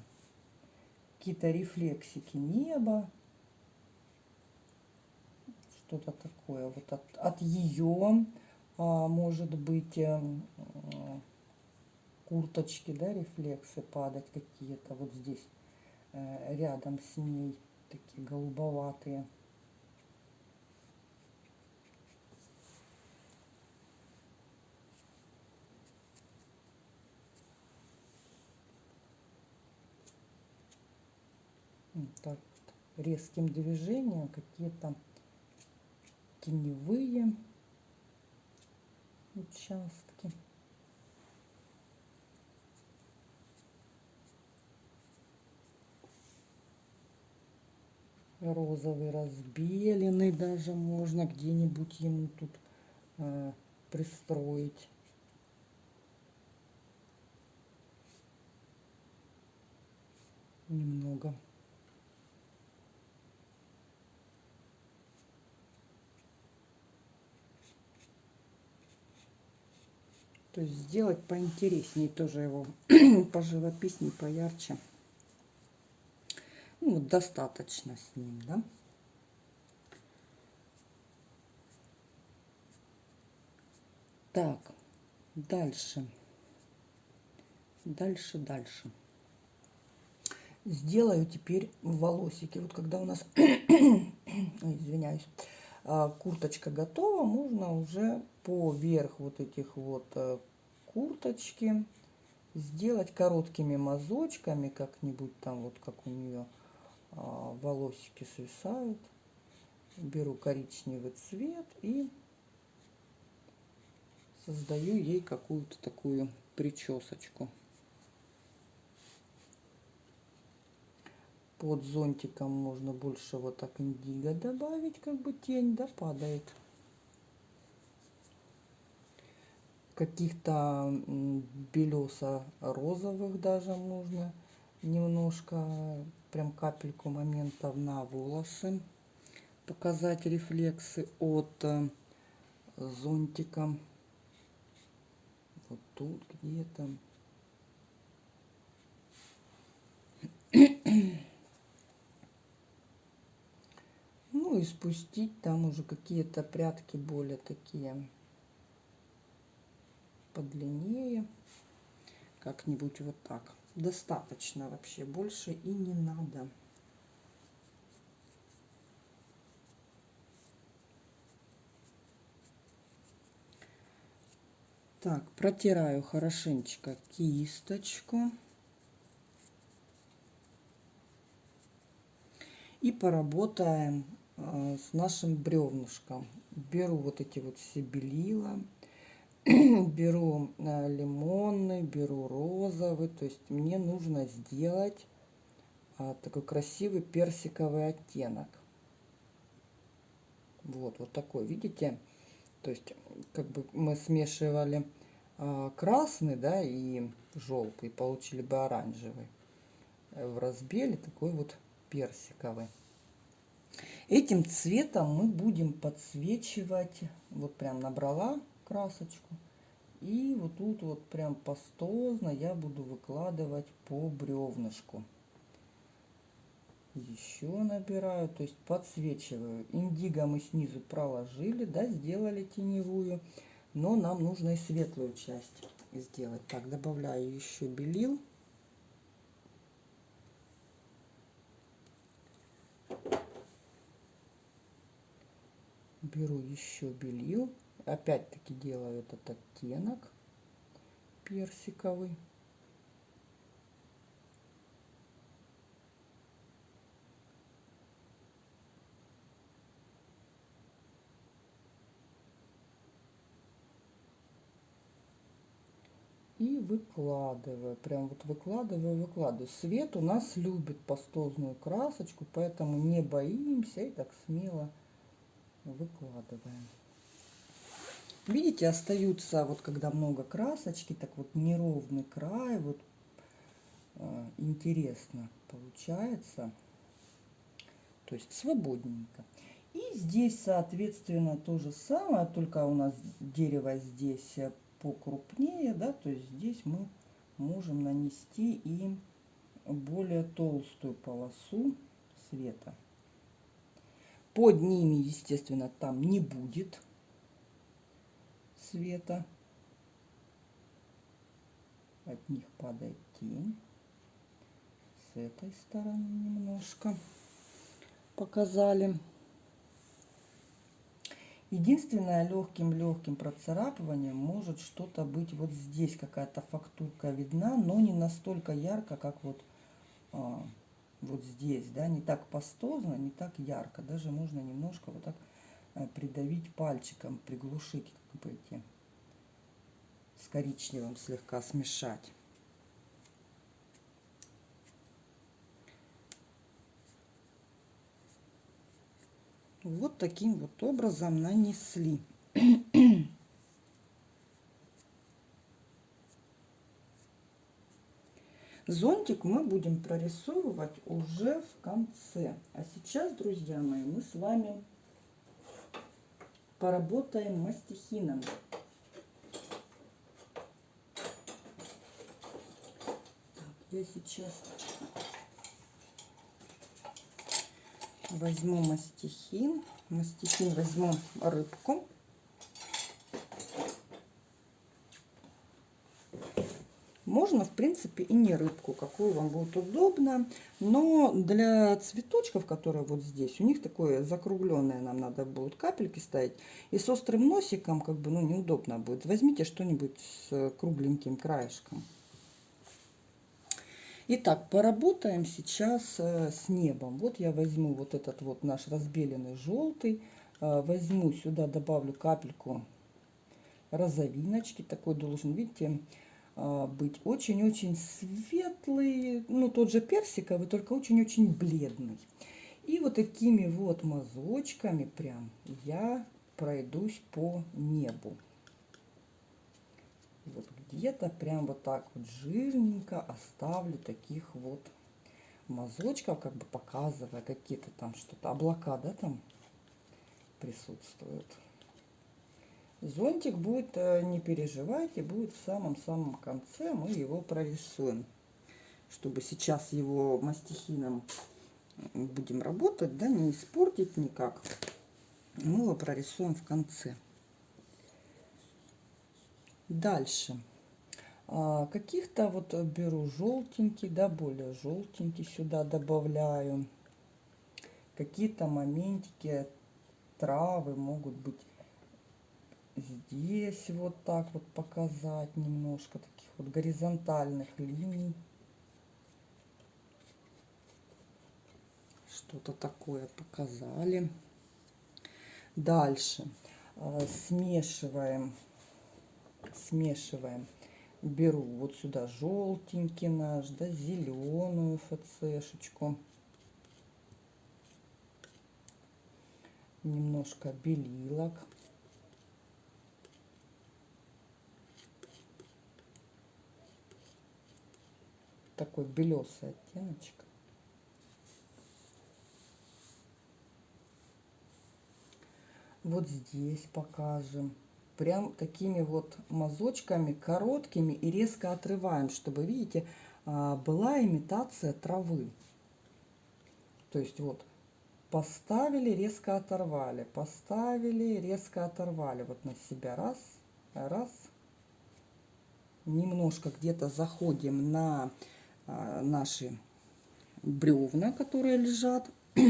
Speaker 1: Какие-то рефлексики неба что-то такое. Вот от, от ее, а, может быть, э, курточки, да, рефлексы падать какие-то вот здесь, э, рядом с ней, такие голубоватые. Так резким движением какие-то теневые участки. Розовый разбеленный даже можно где-нибудь ему тут э, пристроить. Немного. То есть сделать поинтереснее тоже его, поживописнее, поярче. Ну, вот достаточно с ним, да. Так, дальше. Дальше, дальше. Сделаю теперь волосики. Вот когда у нас, Ой, извиняюсь, курточка готова, можно уже поверх вот этих вот э, курточки сделать короткими мазочками как-нибудь там вот как у нее а, волосики свисают. Беру коричневый цвет и создаю ей какую-то такую причесочку под зонтиком можно больше вот так индиго добавить как бы тень да падает каких-то белесо-розовых даже можно немножко, прям капельку моментов на волосы, показать рефлексы от э, зонтика. Вот тут где-то. Ну и спустить там уже какие-то прятки более такие подлиннее. Как-нибудь вот так. Достаточно вообще, больше и не надо. Так, протираю хорошенечко кисточку. И поработаем с нашим бревнышком. Беру вот эти вот все белила беру э, лимонный, беру розовый. То есть мне нужно сделать а, такой красивый персиковый оттенок. Вот, вот такой, видите? То есть, как бы мы смешивали красный, да, и желтый, получили бы оранжевый. В разбеле такой вот персиковый. Этим цветом мы будем подсвечивать, вот прям набрала красочку. И вот тут вот прям пастозно я буду выкладывать по бревнышку. Еще набираю, то есть подсвечиваю. Индиго мы снизу проложили, да, сделали теневую. Но нам нужно и светлую часть сделать. Так, добавляю еще белил. Беру еще белил опять-таки делаю этот оттенок персиковый. и выкладываю. Прям вот выкладываю, выкладываю. Свет у нас любит пастозную красочку, поэтому не боимся и так смело выкладываем. Видите, остаются, вот когда много красочки, так вот неровный край, вот э, интересно получается. То есть свободненько. И здесь, соответственно, то же самое, только у нас дерево здесь покрупнее, да, то есть здесь мы можем нанести и более толстую полосу света. Под ними, естественно, там не будет света. От них падает тень. С этой стороны немножко показали. Единственное, легким-легким процарапыванием может что-то быть вот здесь, какая-то фактурка видна, но не настолько ярко, как вот, а, вот здесь, да, не так пастозно, не так ярко. Даже можно немножко вот так а, придавить пальчиком, приглушить быть с коричневым слегка смешать. Вот таким вот образом нанесли. Зонтик мы будем прорисовывать уже в конце. А сейчас, друзья мои, мы с вами поработаем мастихином. Так, я сейчас Возьму мастихин. Мастихин возьму рыбку. Можно, в принципе, и не рыбку, какую вам будет удобно. Но для цветочков, которые вот здесь, у них такое закругленное нам надо будет капельки ставить. И с острым носиком, как бы, ну, неудобно будет. Возьмите что-нибудь с кругленьким краешком. Итак, поработаем сейчас э, с небом. Вот я возьму вот этот вот наш разбеленный желтый. Э, возьму сюда, добавлю капельку розовиночки. Такой должен, видите, быть очень-очень светлый, ну тот же персиковый, только очень-очень бледный. И вот такими вот мазочками прям я пройдусь по небу. Вот где-то прям вот так вот жирненько оставлю таких вот мазочков, как бы показывая какие-то там что-то, облака, да, там присутствуют. Зонтик будет, э, не переживайте, будет в самом-самом конце. Мы его прорисуем. Чтобы сейчас его мастихином будем работать, да, не испортить никак. Мы его прорисуем в конце. Дальше. А, каких-то вот беру желтенький, да, более желтенький сюда добавляю. Какие-то моментики, травы могут быть здесь вот так вот показать немножко таких вот горизонтальных линий. Что-то такое показали. Дальше э, смешиваем, смешиваем. Беру вот сюда желтенький наш, да, зеленую ФЦшечку. Немножко белилок. Такой белесый оттеночек. Вот здесь покажем. Прям такими вот мазочками, короткими и резко отрываем, чтобы, видите, а, была имитация травы. То есть вот поставили, резко оторвали, поставили, резко оторвали. Вот на себя раз, раз. Немножко где-то заходим на наши бревна, которые лежат.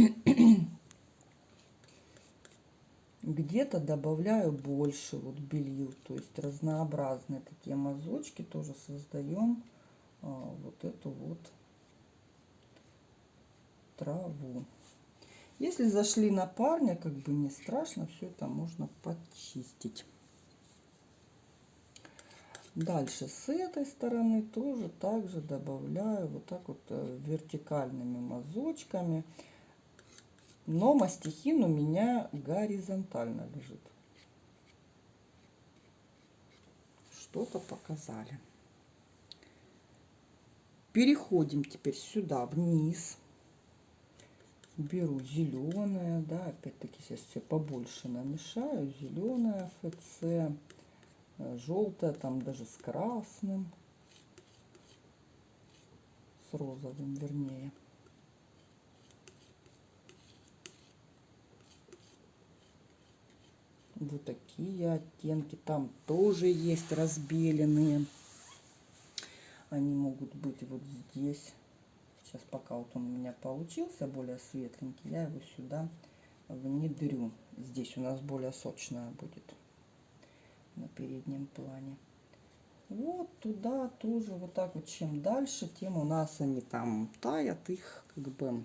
Speaker 1: Где-то добавляю больше вот белил, то есть разнообразные такие мазочки тоже создаем а, вот эту вот траву. Если зашли на парня, как бы не страшно, все это можно почистить. Дальше с этой стороны тоже также добавляю вот так вот э, вертикальными мазочками. Но мастихин у меня горизонтально лежит. Что-то показали. Переходим теперь сюда вниз. Беру зеленое, да, опять-таки сейчас все побольше намешаю. Зеленое ФЦ желтая, там даже с красным, с розовым вернее. Вот такие оттенки. Там тоже есть разбеленные. Они могут быть вот здесь. Сейчас пока вот он у меня получился более светленький, я его сюда внедрю. Здесь у нас более сочная будет на переднем плане. Вот туда тоже вот так вот. Чем дальше, тем у нас они там таят. Их как бы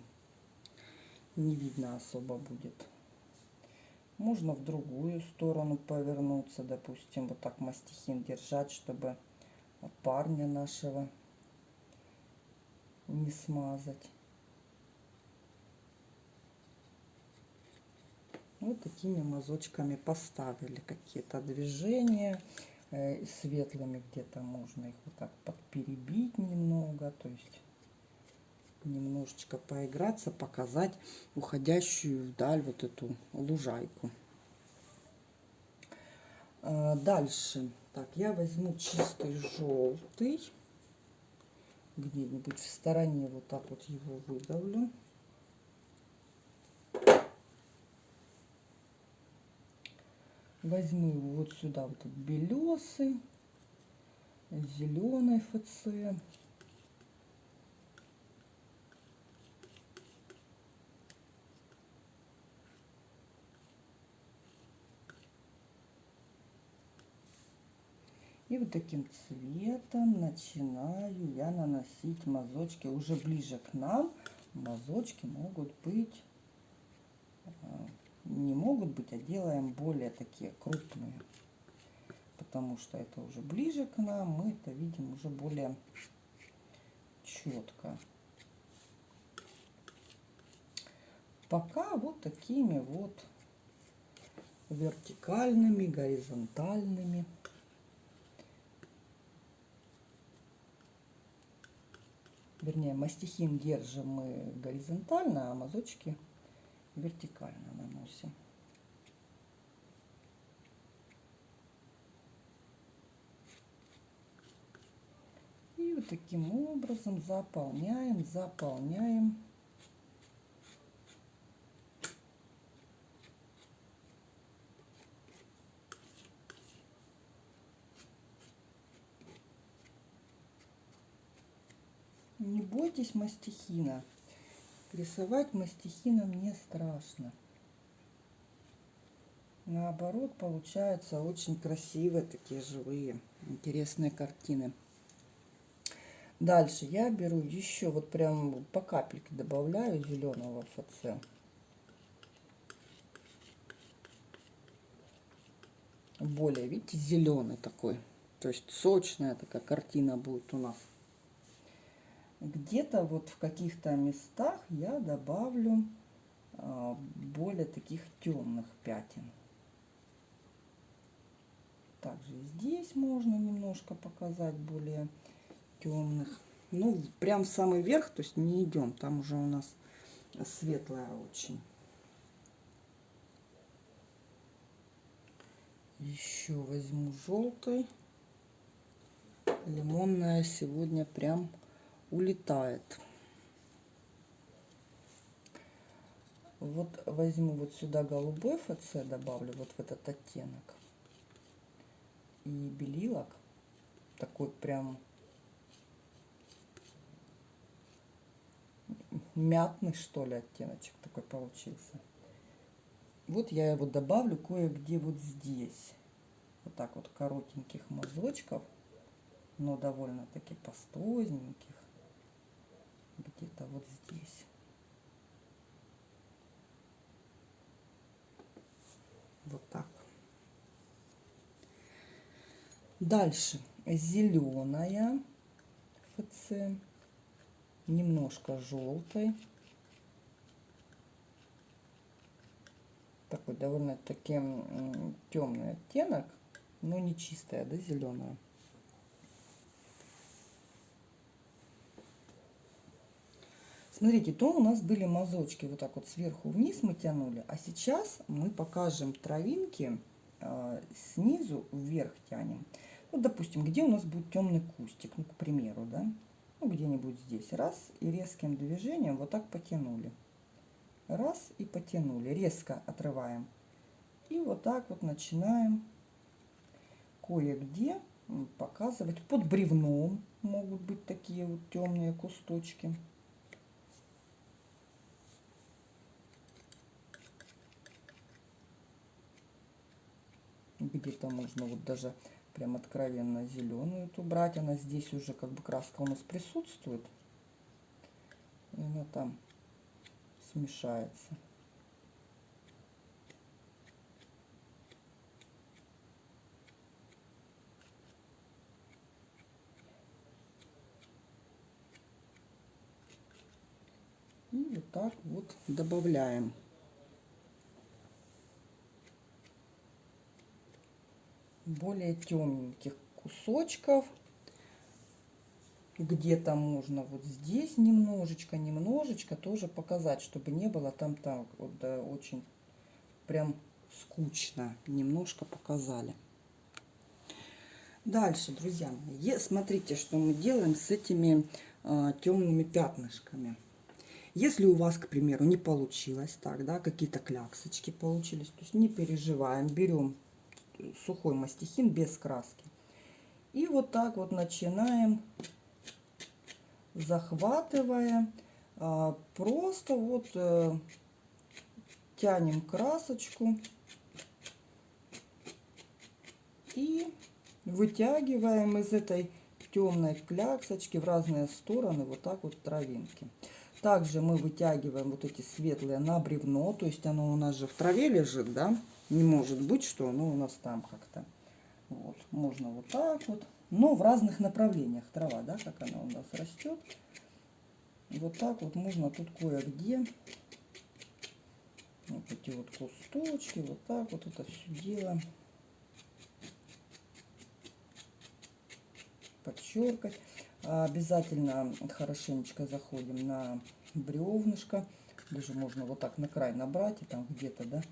Speaker 1: не видно особо будет. Можно в другую сторону повернуться. Допустим, вот так мастихин держать, чтобы парня нашего не смазать. Вот такими мазочками поставили какие-то движения. Э, светлыми где-то можно их вот так подперебить немного. То есть немножечко поиграться, показать уходящую вдаль вот эту лужайку. А, дальше. Так, я возьму чистый желтый. Где-нибудь в стороне вот так вот его выдавлю. Возьму его вот сюда, вот этот белесый, зеленый ФЦ. И вот таким цветом начинаю я наносить мазочки уже ближе к нам. Мазочки могут быть, а, не могут быть, а делаем более такие крупные. Потому что это уже ближе к нам, мы это видим уже более четко. Пока вот такими вот вертикальными, горизонтальными. вернее, мастихин держим мы горизонтально, а мазочки вертикально наносим. И вот таким образом заполняем, заполняем Не бойтесь мастихина. Рисовать мастихином не страшно. Наоборот, получаются очень красивые, такие живые, интересные картины. Дальше я беру еще, вот прям по капельке добавляю зеленого ФЦ. Более, видите, зеленый такой. То есть сочная такая картина будет у нас где-то вот в каких-то местах я добавлю а, более таких темных пятен. Также здесь можно немножко показать более темных. Ну, прям в самый верх, то есть не идем. Там уже у нас светлая очень. Еще возьму желтый. Лимонная сегодня прям улетает. Вот возьму вот сюда голубой ФЦ, добавлю вот в этот оттенок. И белилок. Такой прям мятный, что ли, оттеночек такой получился. Вот я его добавлю кое-где вот здесь. Вот так вот коротеньких мазочков, но довольно-таки пастозненьких где-то вот здесь. Вот так. Дальше зеленая ФЦ, немножко желтой. Такой довольно-таки темный оттенок, но не чистая, да, зеленая. Смотрите, то у нас были мазочки вот так вот сверху вниз мы тянули, а сейчас мы покажем травинки э, снизу вверх тянем. Вот, допустим, где у нас будет темный кустик, ну, к примеру, да, ну, где-нибудь здесь. Раз, и резким движением вот так потянули. Раз, и потянули. Резко отрываем. И вот так вот начинаем кое-где показывать. Под бревном могут быть такие вот темные кусточки. Где-то можно вот даже прям откровенно зеленую эту брать. Она здесь уже как бы краска у нас присутствует. И она там смешается. И вот так вот добавляем. Более темненьких кусочков. Где-то можно вот здесь немножечко, немножечко тоже показать, чтобы не было там так вот да, очень прям скучно. Немножко показали. Дальше, друзья смотрите, что мы делаем с этими э, темными пятнышками. Если у вас, к примеру, не получилось так, да, какие-то кляксочки получились, то есть не переживаем, берем сухой мастихин без краски. И вот так вот начинаем, захватывая, а, просто вот э, тянем красочку и вытягиваем из этой темной кляксочки в разные стороны вот так вот травинки. Также мы вытягиваем вот эти светлые на бревно, то есть оно у нас же в траве лежит, да, не может быть, что оно у нас там как-то. Вот, можно вот так вот, но в разных направлениях трава, да, как она у нас растет. Вот так вот можно тут кое-где вот эти вот кусточки, вот так вот это все дело подчеркать. Обязательно хорошенечко заходим на бревнышко. Даже можно вот так на край набрать и там где-то, да,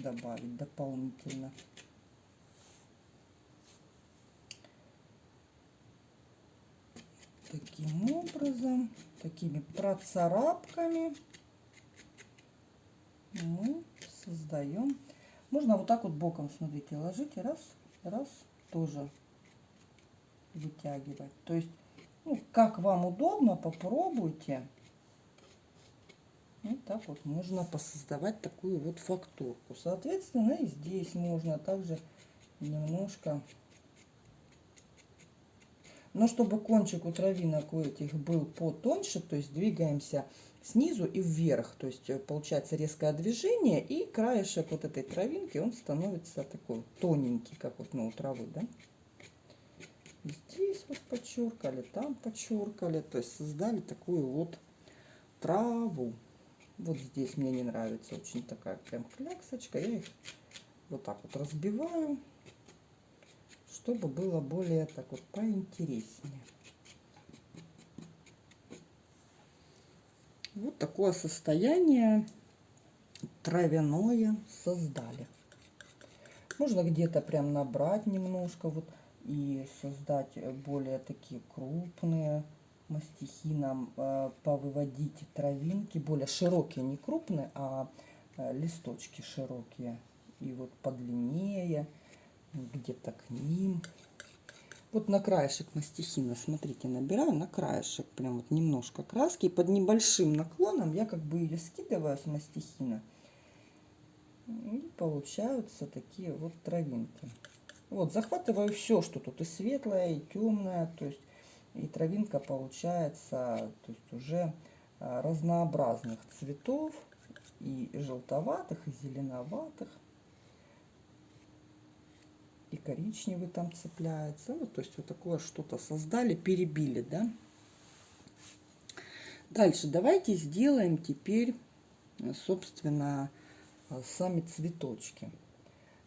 Speaker 1: добавить дополнительно. Таким образом, такими процарапками мы создаем. Можно вот так вот боком, смотрите, ложите, раз, раз, тоже вытягивать. То есть, ну, как вам удобно, попробуйте. Вот так вот можно посоздавать такую вот фактурку. Соответственно, и здесь можно также немножко... Но чтобы кончик у травинок у этих был потоньше, то есть двигаемся снизу и вверх. То есть э, получается резкое движение, и краешек вот этой травинки, он становится такой тоненький, как вот ну, у травы, да? Здесь вот подчеркали, там подчеркали, то есть создали такую вот траву. Вот здесь мне не нравится очень такая прям кляксочка. Я их вот так вот разбиваю, чтобы было более так вот поинтереснее. Вот такое состояние травяное создали. Можно где-то прям набрать немножко вот и создать более такие крупные мастихи нам э, повыводить травинки более широкие не крупные а э, листочки широкие и вот подлиннее где-то к ним вот на краешек мастихина, смотрите, набираю на краешек прям вот немножко краски. И под небольшим наклоном я как бы ее скидываю с мастихина. И получаются такие вот травинки. Вот, захватываю все, что тут и светлое, и темное. То есть, и травинка получается то есть уже а, разнообразных цветов. И желтоватых, и зеленоватых и коричневый там цепляется. Вот, то есть вот такое что-то создали, перебили, да. Дальше давайте сделаем теперь, собственно, сами цветочки.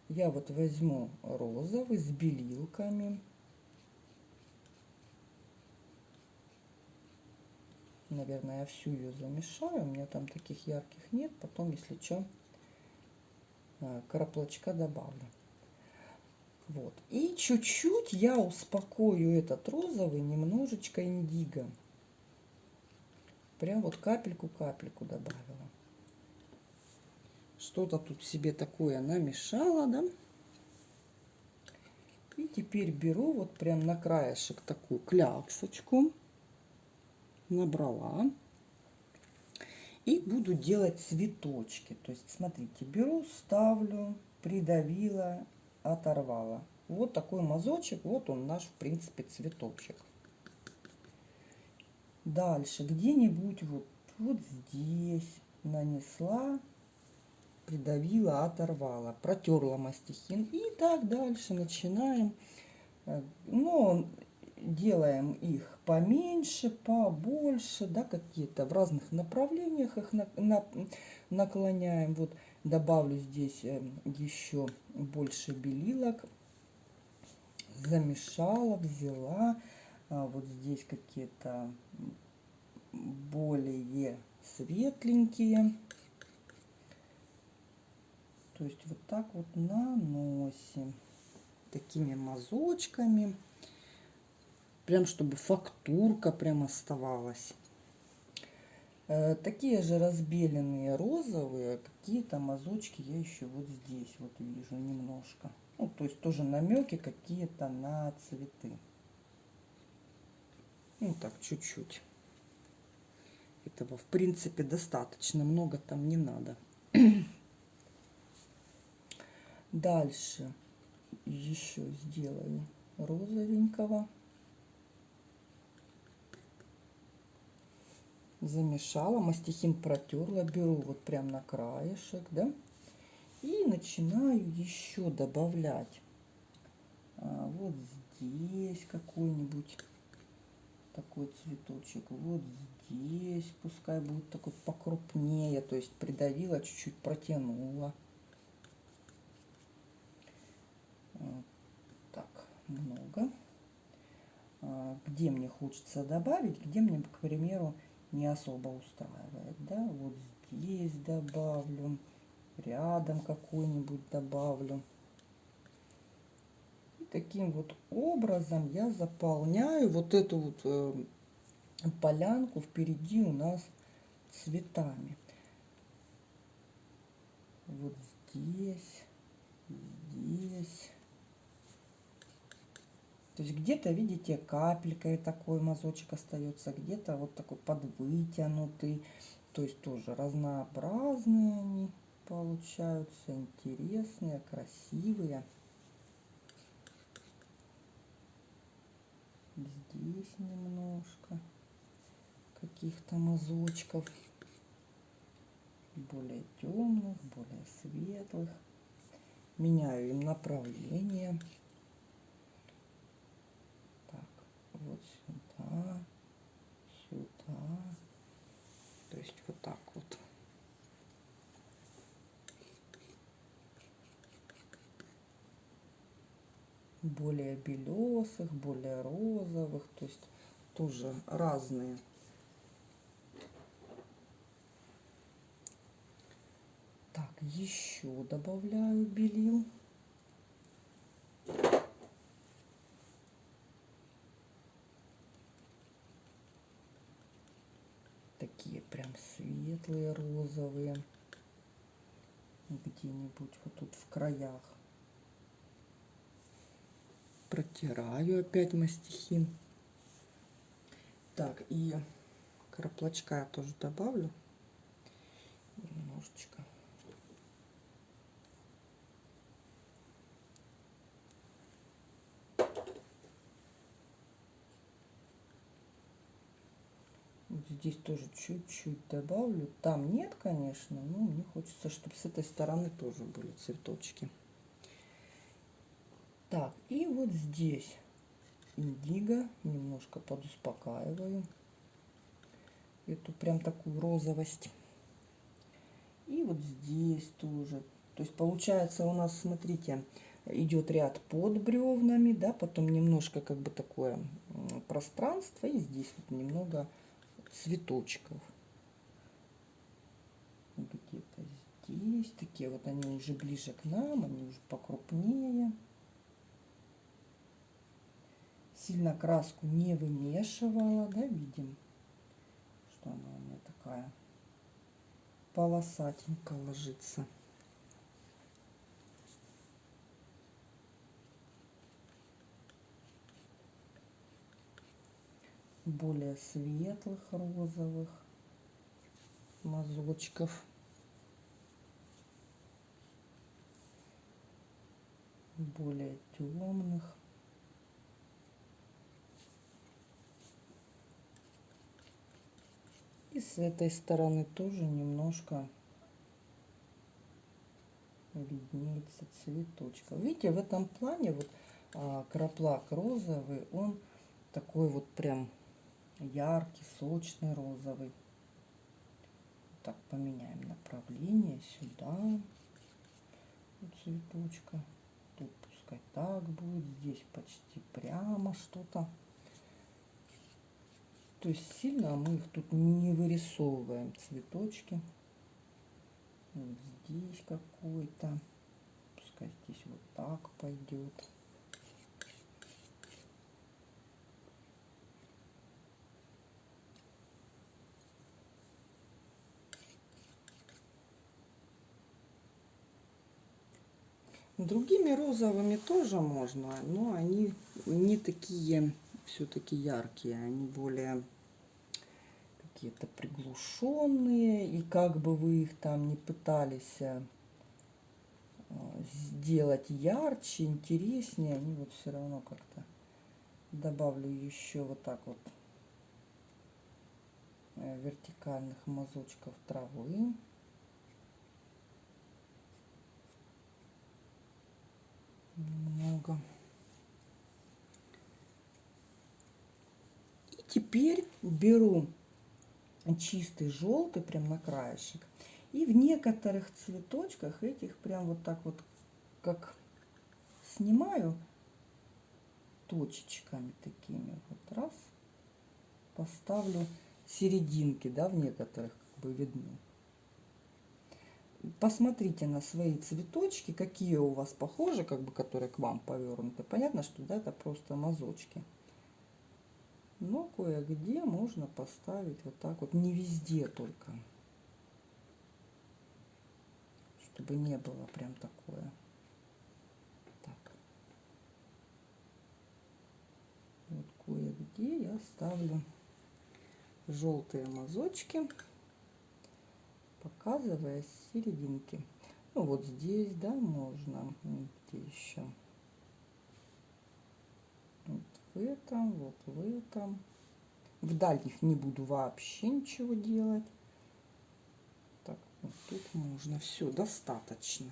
Speaker 1: Я вот возьму розовый с белилками. Наверное, я всю ее замешаю. У меня там таких ярких нет. Потом, если что, э, краплочка добавлю. Вот. И чуть-чуть я успокою этот розовый немножечко индиго. Прям вот капельку-капельку добавила. Что-то тут себе такое намешала, да? И теперь беру вот прям на краешек такую кляксочку. Набрала. И буду делать цветочки. То есть, смотрите, беру, ставлю, придавила оторвала. Вот такой мазочек, вот он наш, в принципе, цветочек. Дальше, где-нибудь вот, вот здесь нанесла, придавила, оторвала, протерла мастихин. И так дальше начинаем. Э, но делаем их поменьше, побольше, да, какие-то в разных направлениях их на, на, наклоняем. Вот добавлю здесь э, еще больше белилок. Замешала, взяла. А вот здесь какие-то более светленькие. То есть вот так вот наносим такими мазочками. Прям чтобы фактурка прям оставалась. Э, такие же разбеленные розовые какие-то мазочки я еще вот здесь вот вижу немножко. Ну, то есть тоже намеки какие-то на цветы. Ну, так, чуть-чуть. Этого, в принципе, достаточно. Много там не надо. Дальше еще сделаю розовенького. Замешала, мастихин протерла, беру вот прям на краешек, да, и начинаю еще добавлять. А, вот здесь какой-нибудь такой цветочек, вот здесь пускай будет такой покрупнее, то есть придавила, чуть-чуть протянула. Так, много. А, где мне хочется добавить, где мне, к примеру, не особо устраивает, да, вот здесь добавлю, рядом какой-нибудь добавлю. И таким вот образом я заполняю вот эту вот э, полянку впереди у нас цветами. Вот здесь, здесь. То есть где-то, видите, капелькой такой мазочек остается, где-то вот такой подвытянутый. То есть тоже разнообразные они получаются, интересные, красивые. Здесь немножко каких-то мазочков. Более темных, более светлых. Меняю им направление. вот сюда. То есть вот так вот. Более белесых, более розовых, то есть тоже разные. Так, еще добавляю белил. такие прям светлые розовые. Где-нибудь вот тут в краях. Протираю опять мастихин так и краплочка я тоже добавлю. Немножечко здесь тоже чуть-чуть добавлю. Там нет, конечно, но мне хочется, чтобы с этой стороны тоже были цветочки. Так, и вот здесь индиго немножко подуспокаиваю. Эту прям такую розовость. И вот здесь тоже. То есть получается у нас, смотрите, идет ряд под бревнами, да, потом немножко как бы такое пространство, и здесь вот немного цветочков. Где-то здесь. Такие вот они уже ближе к нам, они уже покрупнее. Сильно краску не вымешивала, да, видим, что она у меня такая полосатенько ложится. Более светлых розовых мазочков. более темных. И с этой стороны тоже немножко виднеется цветочка. Видите, в этом плане вот а, краплак розовый, он такой вот прям яркий, сочный, розовый. Так, поменяем направление сюда. Цветочка. Тут пускай так будет. Здесь почти прямо что-то. То есть сильно мы их тут не вырисовываем, цветочки. Вот здесь какой-то. Пускай здесь вот так пойдет. Другими розовыми тоже можно, но они не такие все-таки яркие, они более какие-то приглушенные. И как бы вы их там не пытались э, сделать ярче, интереснее, они вот все равно как-то добавлю еще вот так вот э, вертикальных мазочков травы. Немного. И теперь беру чистый желтый прям на краешек. И в некоторых цветочках этих прям вот так вот, как снимаю точечками такими. Вот раз. Поставлю серединки, да, в некоторых как бы видны. Посмотрите на свои цветочки, какие у вас похожи, как бы, которые к вам повернуты. Понятно, что да, это просто мазочки. Но кое-где можно поставить вот так вот, не везде только. Чтобы не было прям такое. Так. Вот кое-где я ставлю желтые мазочки, показывая серединки. Ну вот здесь, да, можно. Где еще? в этом, вот в этом. В дальних не буду вообще ничего делать. Так, вот тут можно. Все, достаточно.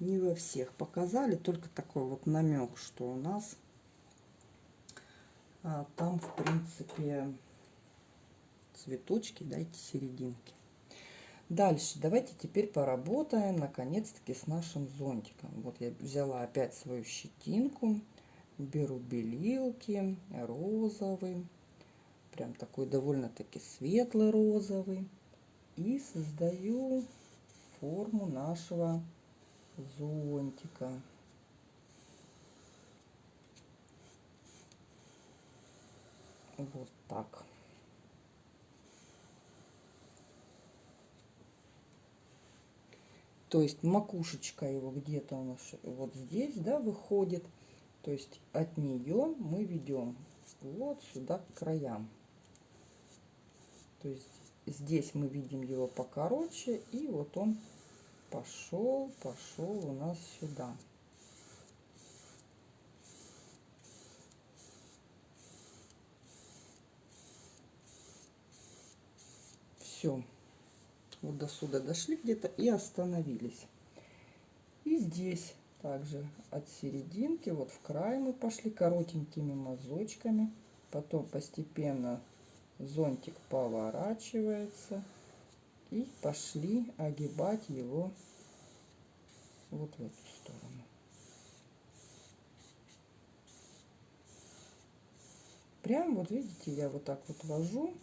Speaker 1: Не во всех показали, только такой вот намек, что у нас а, там, в принципе, цветочки, дайте серединки. Дальше давайте теперь поработаем наконец-таки с нашим зонтиком. Вот я взяла опять свою щетинку беру белилки, розовый, прям такой довольно-таки светлый розовый. И создаю форму нашего зонтика. Вот так. То есть макушечка его где-то у нас вот здесь, да, выходит. То есть от нее мы ведем вот сюда к краям. То есть здесь мы видим его покороче, и вот он пошел, пошел у нас сюда. Все. Вот до сюда дошли где-то и остановились. И здесь также от серединки, вот в край мы пошли коротенькими мазочками. Потом постепенно зонтик поворачивается. И пошли огибать его вот в эту сторону. Прям вот видите, я вот так вот вожу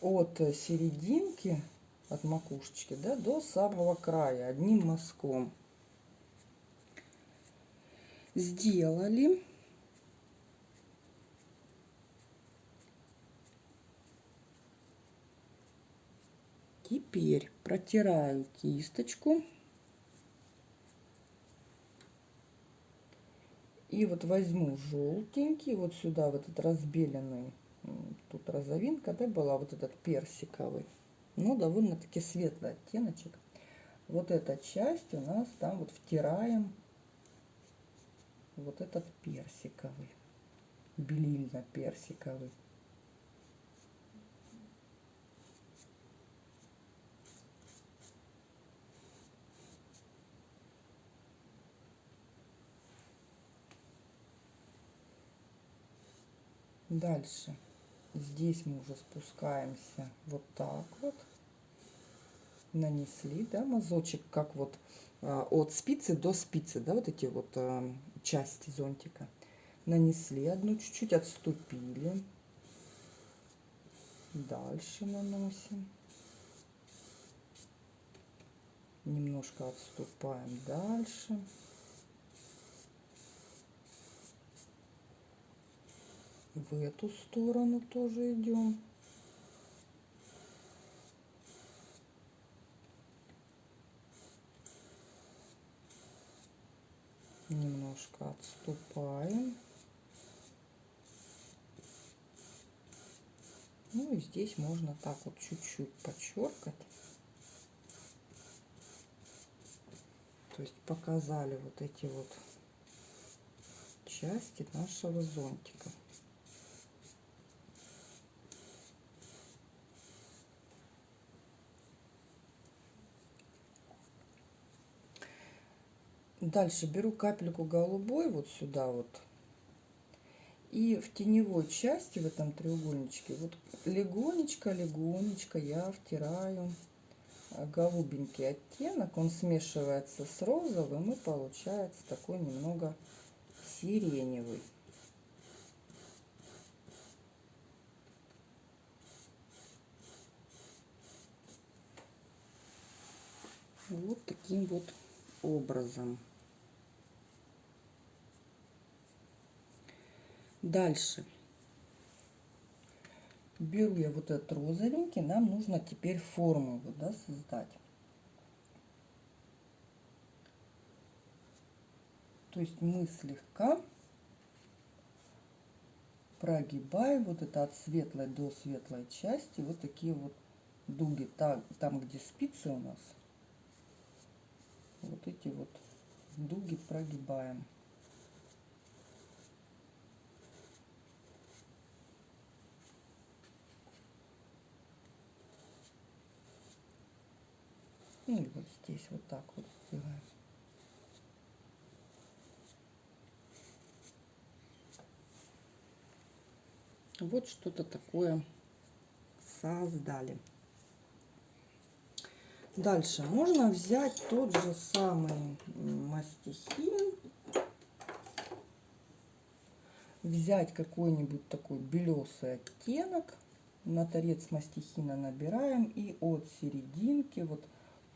Speaker 1: от серединки от макушечки да, до самого края одним мазком. Сделали. Теперь протираю кисточку. И вот возьму желтенький, вот сюда вот этот разбеленный, тут розовинка, да, была вот этот персиковый но довольно-таки светлый оттеночек. Вот эта часть у нас там вот втираем вот этот персиковый, белильно-персиковый. Дальше здесь мы уже спускаемся вот так вот. Нанесли да мазочек как вот а, от спицы до спицы да вот эти вот а, части зонтика. Нанесли одну чуть-чуть отступили. Дальше наносим. Немножко отступаем дальше в эту сторону тоже идем. Немножко отступаем. Ну и здесь можно так вот чуть-чуть подчеркать. То есть показали вот эти вот части нашего зонтика. Дальше беру капельку голубой вот сюда вот. И в теневой части, в этом треугольничке, вот легонечко-легонечко я втираю голубенький оттенок. Он смешивается с розовым и получается такой немного сиреневый. Вот таким вот образом. Дальше. Беру я вот этот розовенький, нам нужно теперь формулу да, создать. То есть мы слегка прогибаем вот это от светлой до светлой части, вот такие вот дуги, там, там где спицы у нас, вот эти вот дуги прогибаем. И вот здесь вот так вот сделаем. Вот что-то такое создали. Дальше можно взять тот же самый мастихин, взять какой-нибудь такой белесый оттенок, на торец мастихина набираем и от серединки вот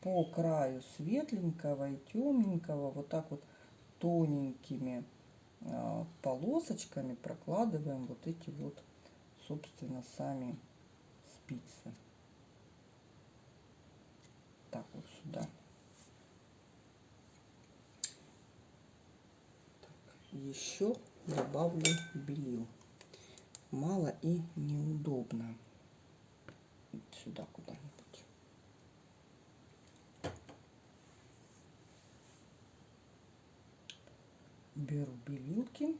Speaker 1: по краю светленького и темненького вот так вот тоненькими а, полосочками прокладываем вот эти вот, собственно, сами спицы. Так вот сюда. Так, еще добавлю белил. Мало и неудобно. Сюда куда-нибудь. Беру белилки.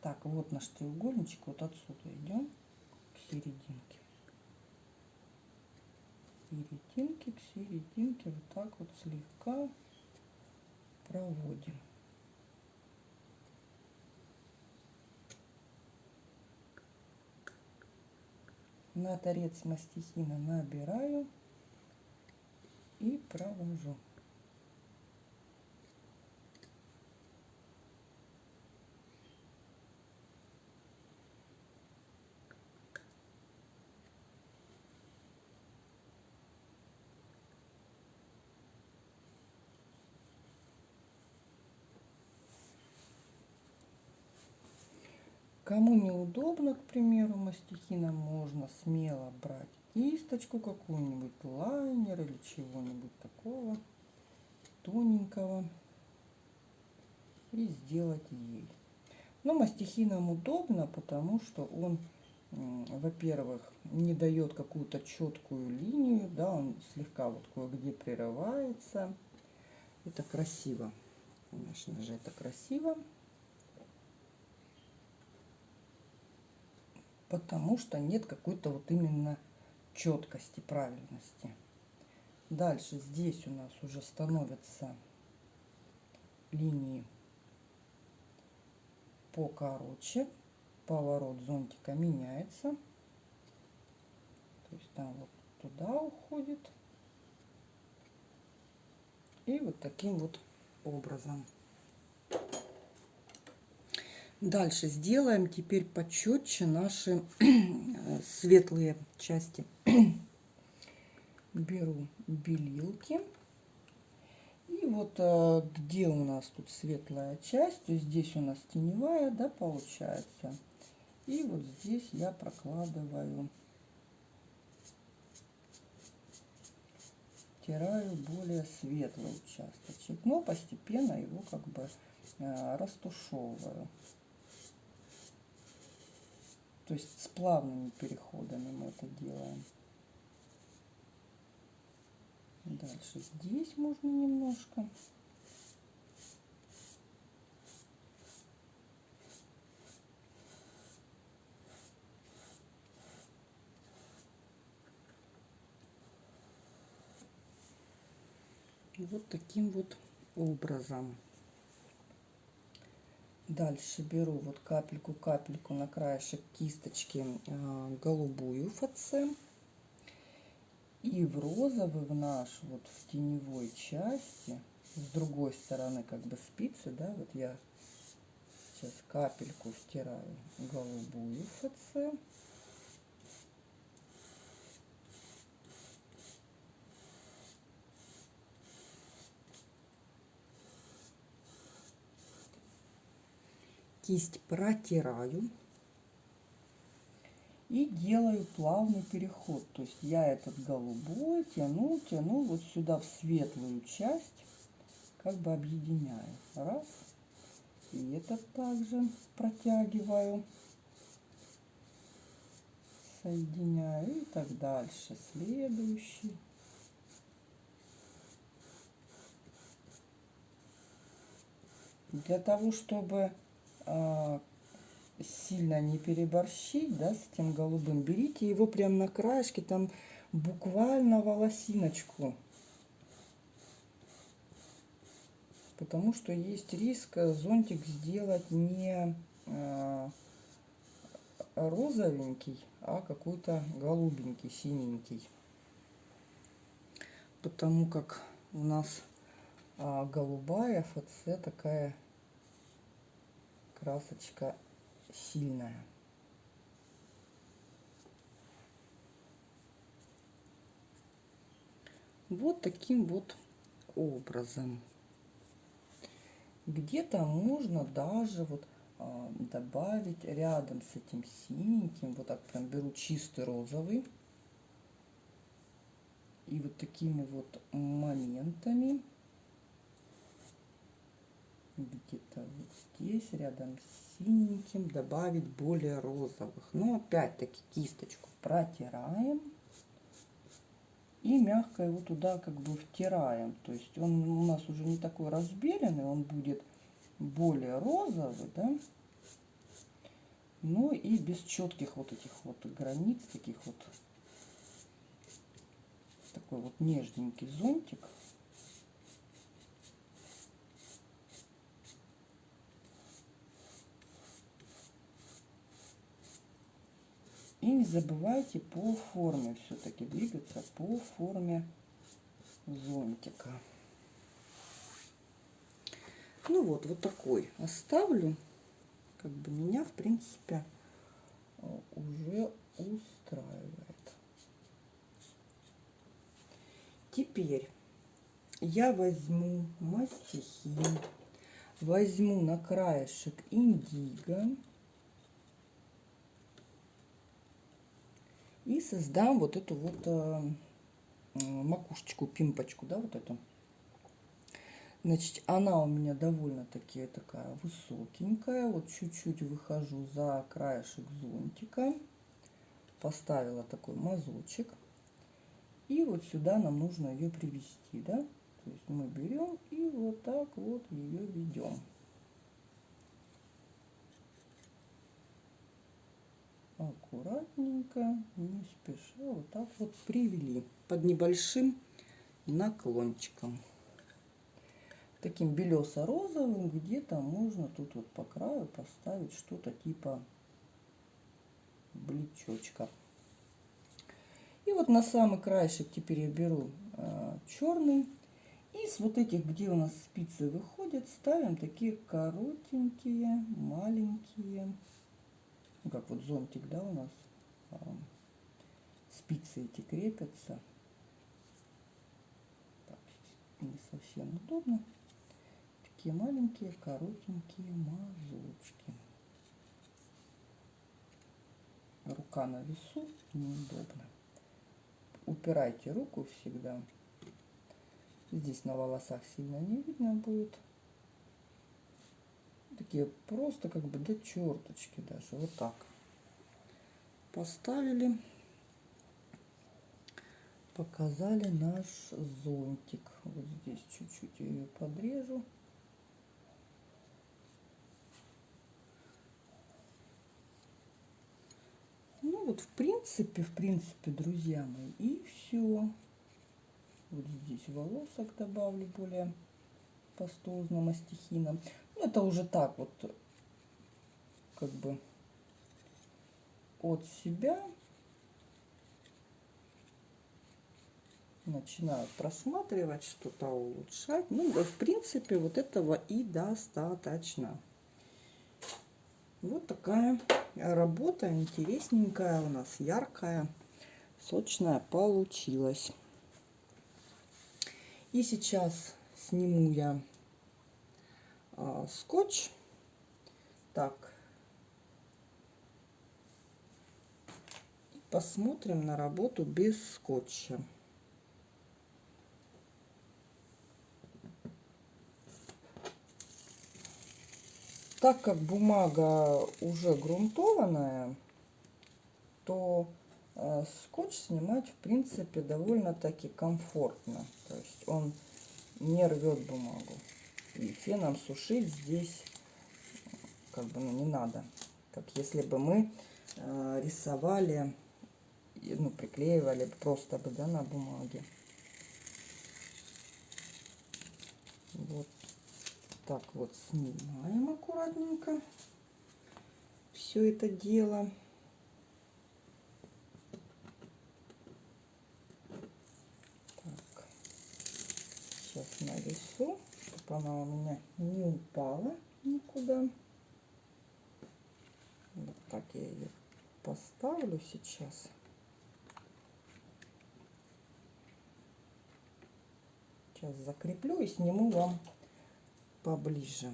Speaker 1: Так, вот наш треугольничек, вот отсюда идем к серединке. Серединки к серединке, вот так вот слегка проводим. На торец мастихина набираю и провожу. Кому неудобно, к примеру, мастихином, можно смело брать кисточку какую-нибудь, лайнер или чего-нибудь такого тоненького и сделать ей. Но мастихином удобно, потому что он, во-первых, не дает какую-то четкую линию, да, он слегка вот кое-где прерывается. Это красиво, конечно же, это красиво. Потому что нет какой-то вот именно четкости, правильности. Дальше здесь у нас уже становятся линии покороче. Поворот зонтика меняется. То есть там вот туда уходит. И вот таким вот образом. Дальше сделаем теперь почетче наши светлые части. Беру белилки. И вот э, где у нас тут светлая часть, то здесь у нас теневая, да, получается. И вот здесь я прокладываю, стираю более светлый участочек. Но постепенно его как бы э, растушевываю. То есть с плавными переходами мы это делаем. Дальше здесь можно немножко. вот таким вот образом. Дальше беру вот капельку-капельку на краешек кисточки э, голубую ФЦ. И в розовый, в наш, вот в теневой части, с другой стороны как бы спицы, да, вот я сейчас капельку втираю голубую ФЦ. Кисть протираю и делаю плавный переход. То есть я этот голубой тяну, тяну вот сюда в светлую часть, как бы объединяю. Раз. И этот также протягиваю, соединяю и так дальше. Следующий. Для того, чтобы сильно не переборщить, да, с этим голубым, берите его прям на краешке, там буквально волосиночку. Потому что есть риск зонтик сделать не э, розовенький, а какой-то голубенький, синенький. Потому как у нас а, голубая ФЦ такая красочка сильная. Вот таким вот образом. Где-то можно даже вот а, добавить рядом с этим синеньким, вот так прям беру чистый розовый. И вот такими вот моментами где-то вот здесь, рядом с синеньким, добавить более розовых. Но опять-таки кисточку протираем и мягко его туда как бы втираем. То есть он у нас уже не такой разбеленный, он будет более розовый, да. Ну и без четких вот этих вот границ, таких вот такой вот нежненький зонтик. Забывайте по форме все-таки двигаться по форме зонтика. Ну вот, вот такой оставлю. Как бы меня, в принципе, уже устраивает. Теперь я возьму мастихин, возьму на краешек индиго. И создам вот эту вот э, макушечку, пимпочку, да, вот эту. Значит, она у меня довольно-таки такая высокенькая. Вот чуть-чуть выхожу за краешек зонтика. Поставила такой мазочек. И вот сюда нам нужно ее привести, да. То есть мы берем и вот так вот ее ведем. Аккуратненько, не спеша, вот так вот привели под небольшим наклончиком. Таким белесо-розовым где-то можно тут вот по краю поставить что-то типа блечочка. И вот на самый краешек теперь я беру э, черный. И с вот этих, где у нас спицы выходят, ставим такие коротенькие, маленькие ну как вот зонтик, да, у нас спицы эти крепятся. Так, не совсем удобно. Такие маленькие, коротенькие мазочки. Рука на весу неудобно. Упирайте руку всегда. Здесь на волосах сильно не видно будет. Такие просто как бы до черточки даже. Вот так. Поставили. Показали наш зонтик. Вот здесь чуть-чуть ее подрежу. Ну вот в принципе, в принципе, друзья мои, и все. Вот здесь волосок добавлю более пастозно мастихина. Ну, это уже так вот, как бы от себя начинаю просматривать, что-то улучшать. Ну, в принципе, вот этого и достаточно. Вот такая работа интересненькая у нас, яркая, сочная получилась. И сейчас сниму я а, скотч. Так. Посмотрим на работу без скотча. Так как бумага уже грунтованная, то э, скотч снимать в принципе довольно-таки комфортно. То есть он не рвет бумагу. И феном сушить здесь как бы ну, не надо. Как если бы мы э, рисовали, ну, приклеивали просто бы, да, на бумаге. Вот так вот снимаем аккуратненько все это дело. Так, сейчас на весу, чтобы она у меня не упала никуда. Вот так я ее поставлю сейчас. Сейчас закреплю и сниму вам поближе.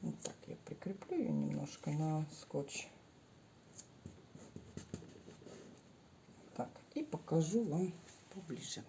Speaker 1: Вот так я прикреплю ее немножко на скотч. Так, и покажу вам поближе.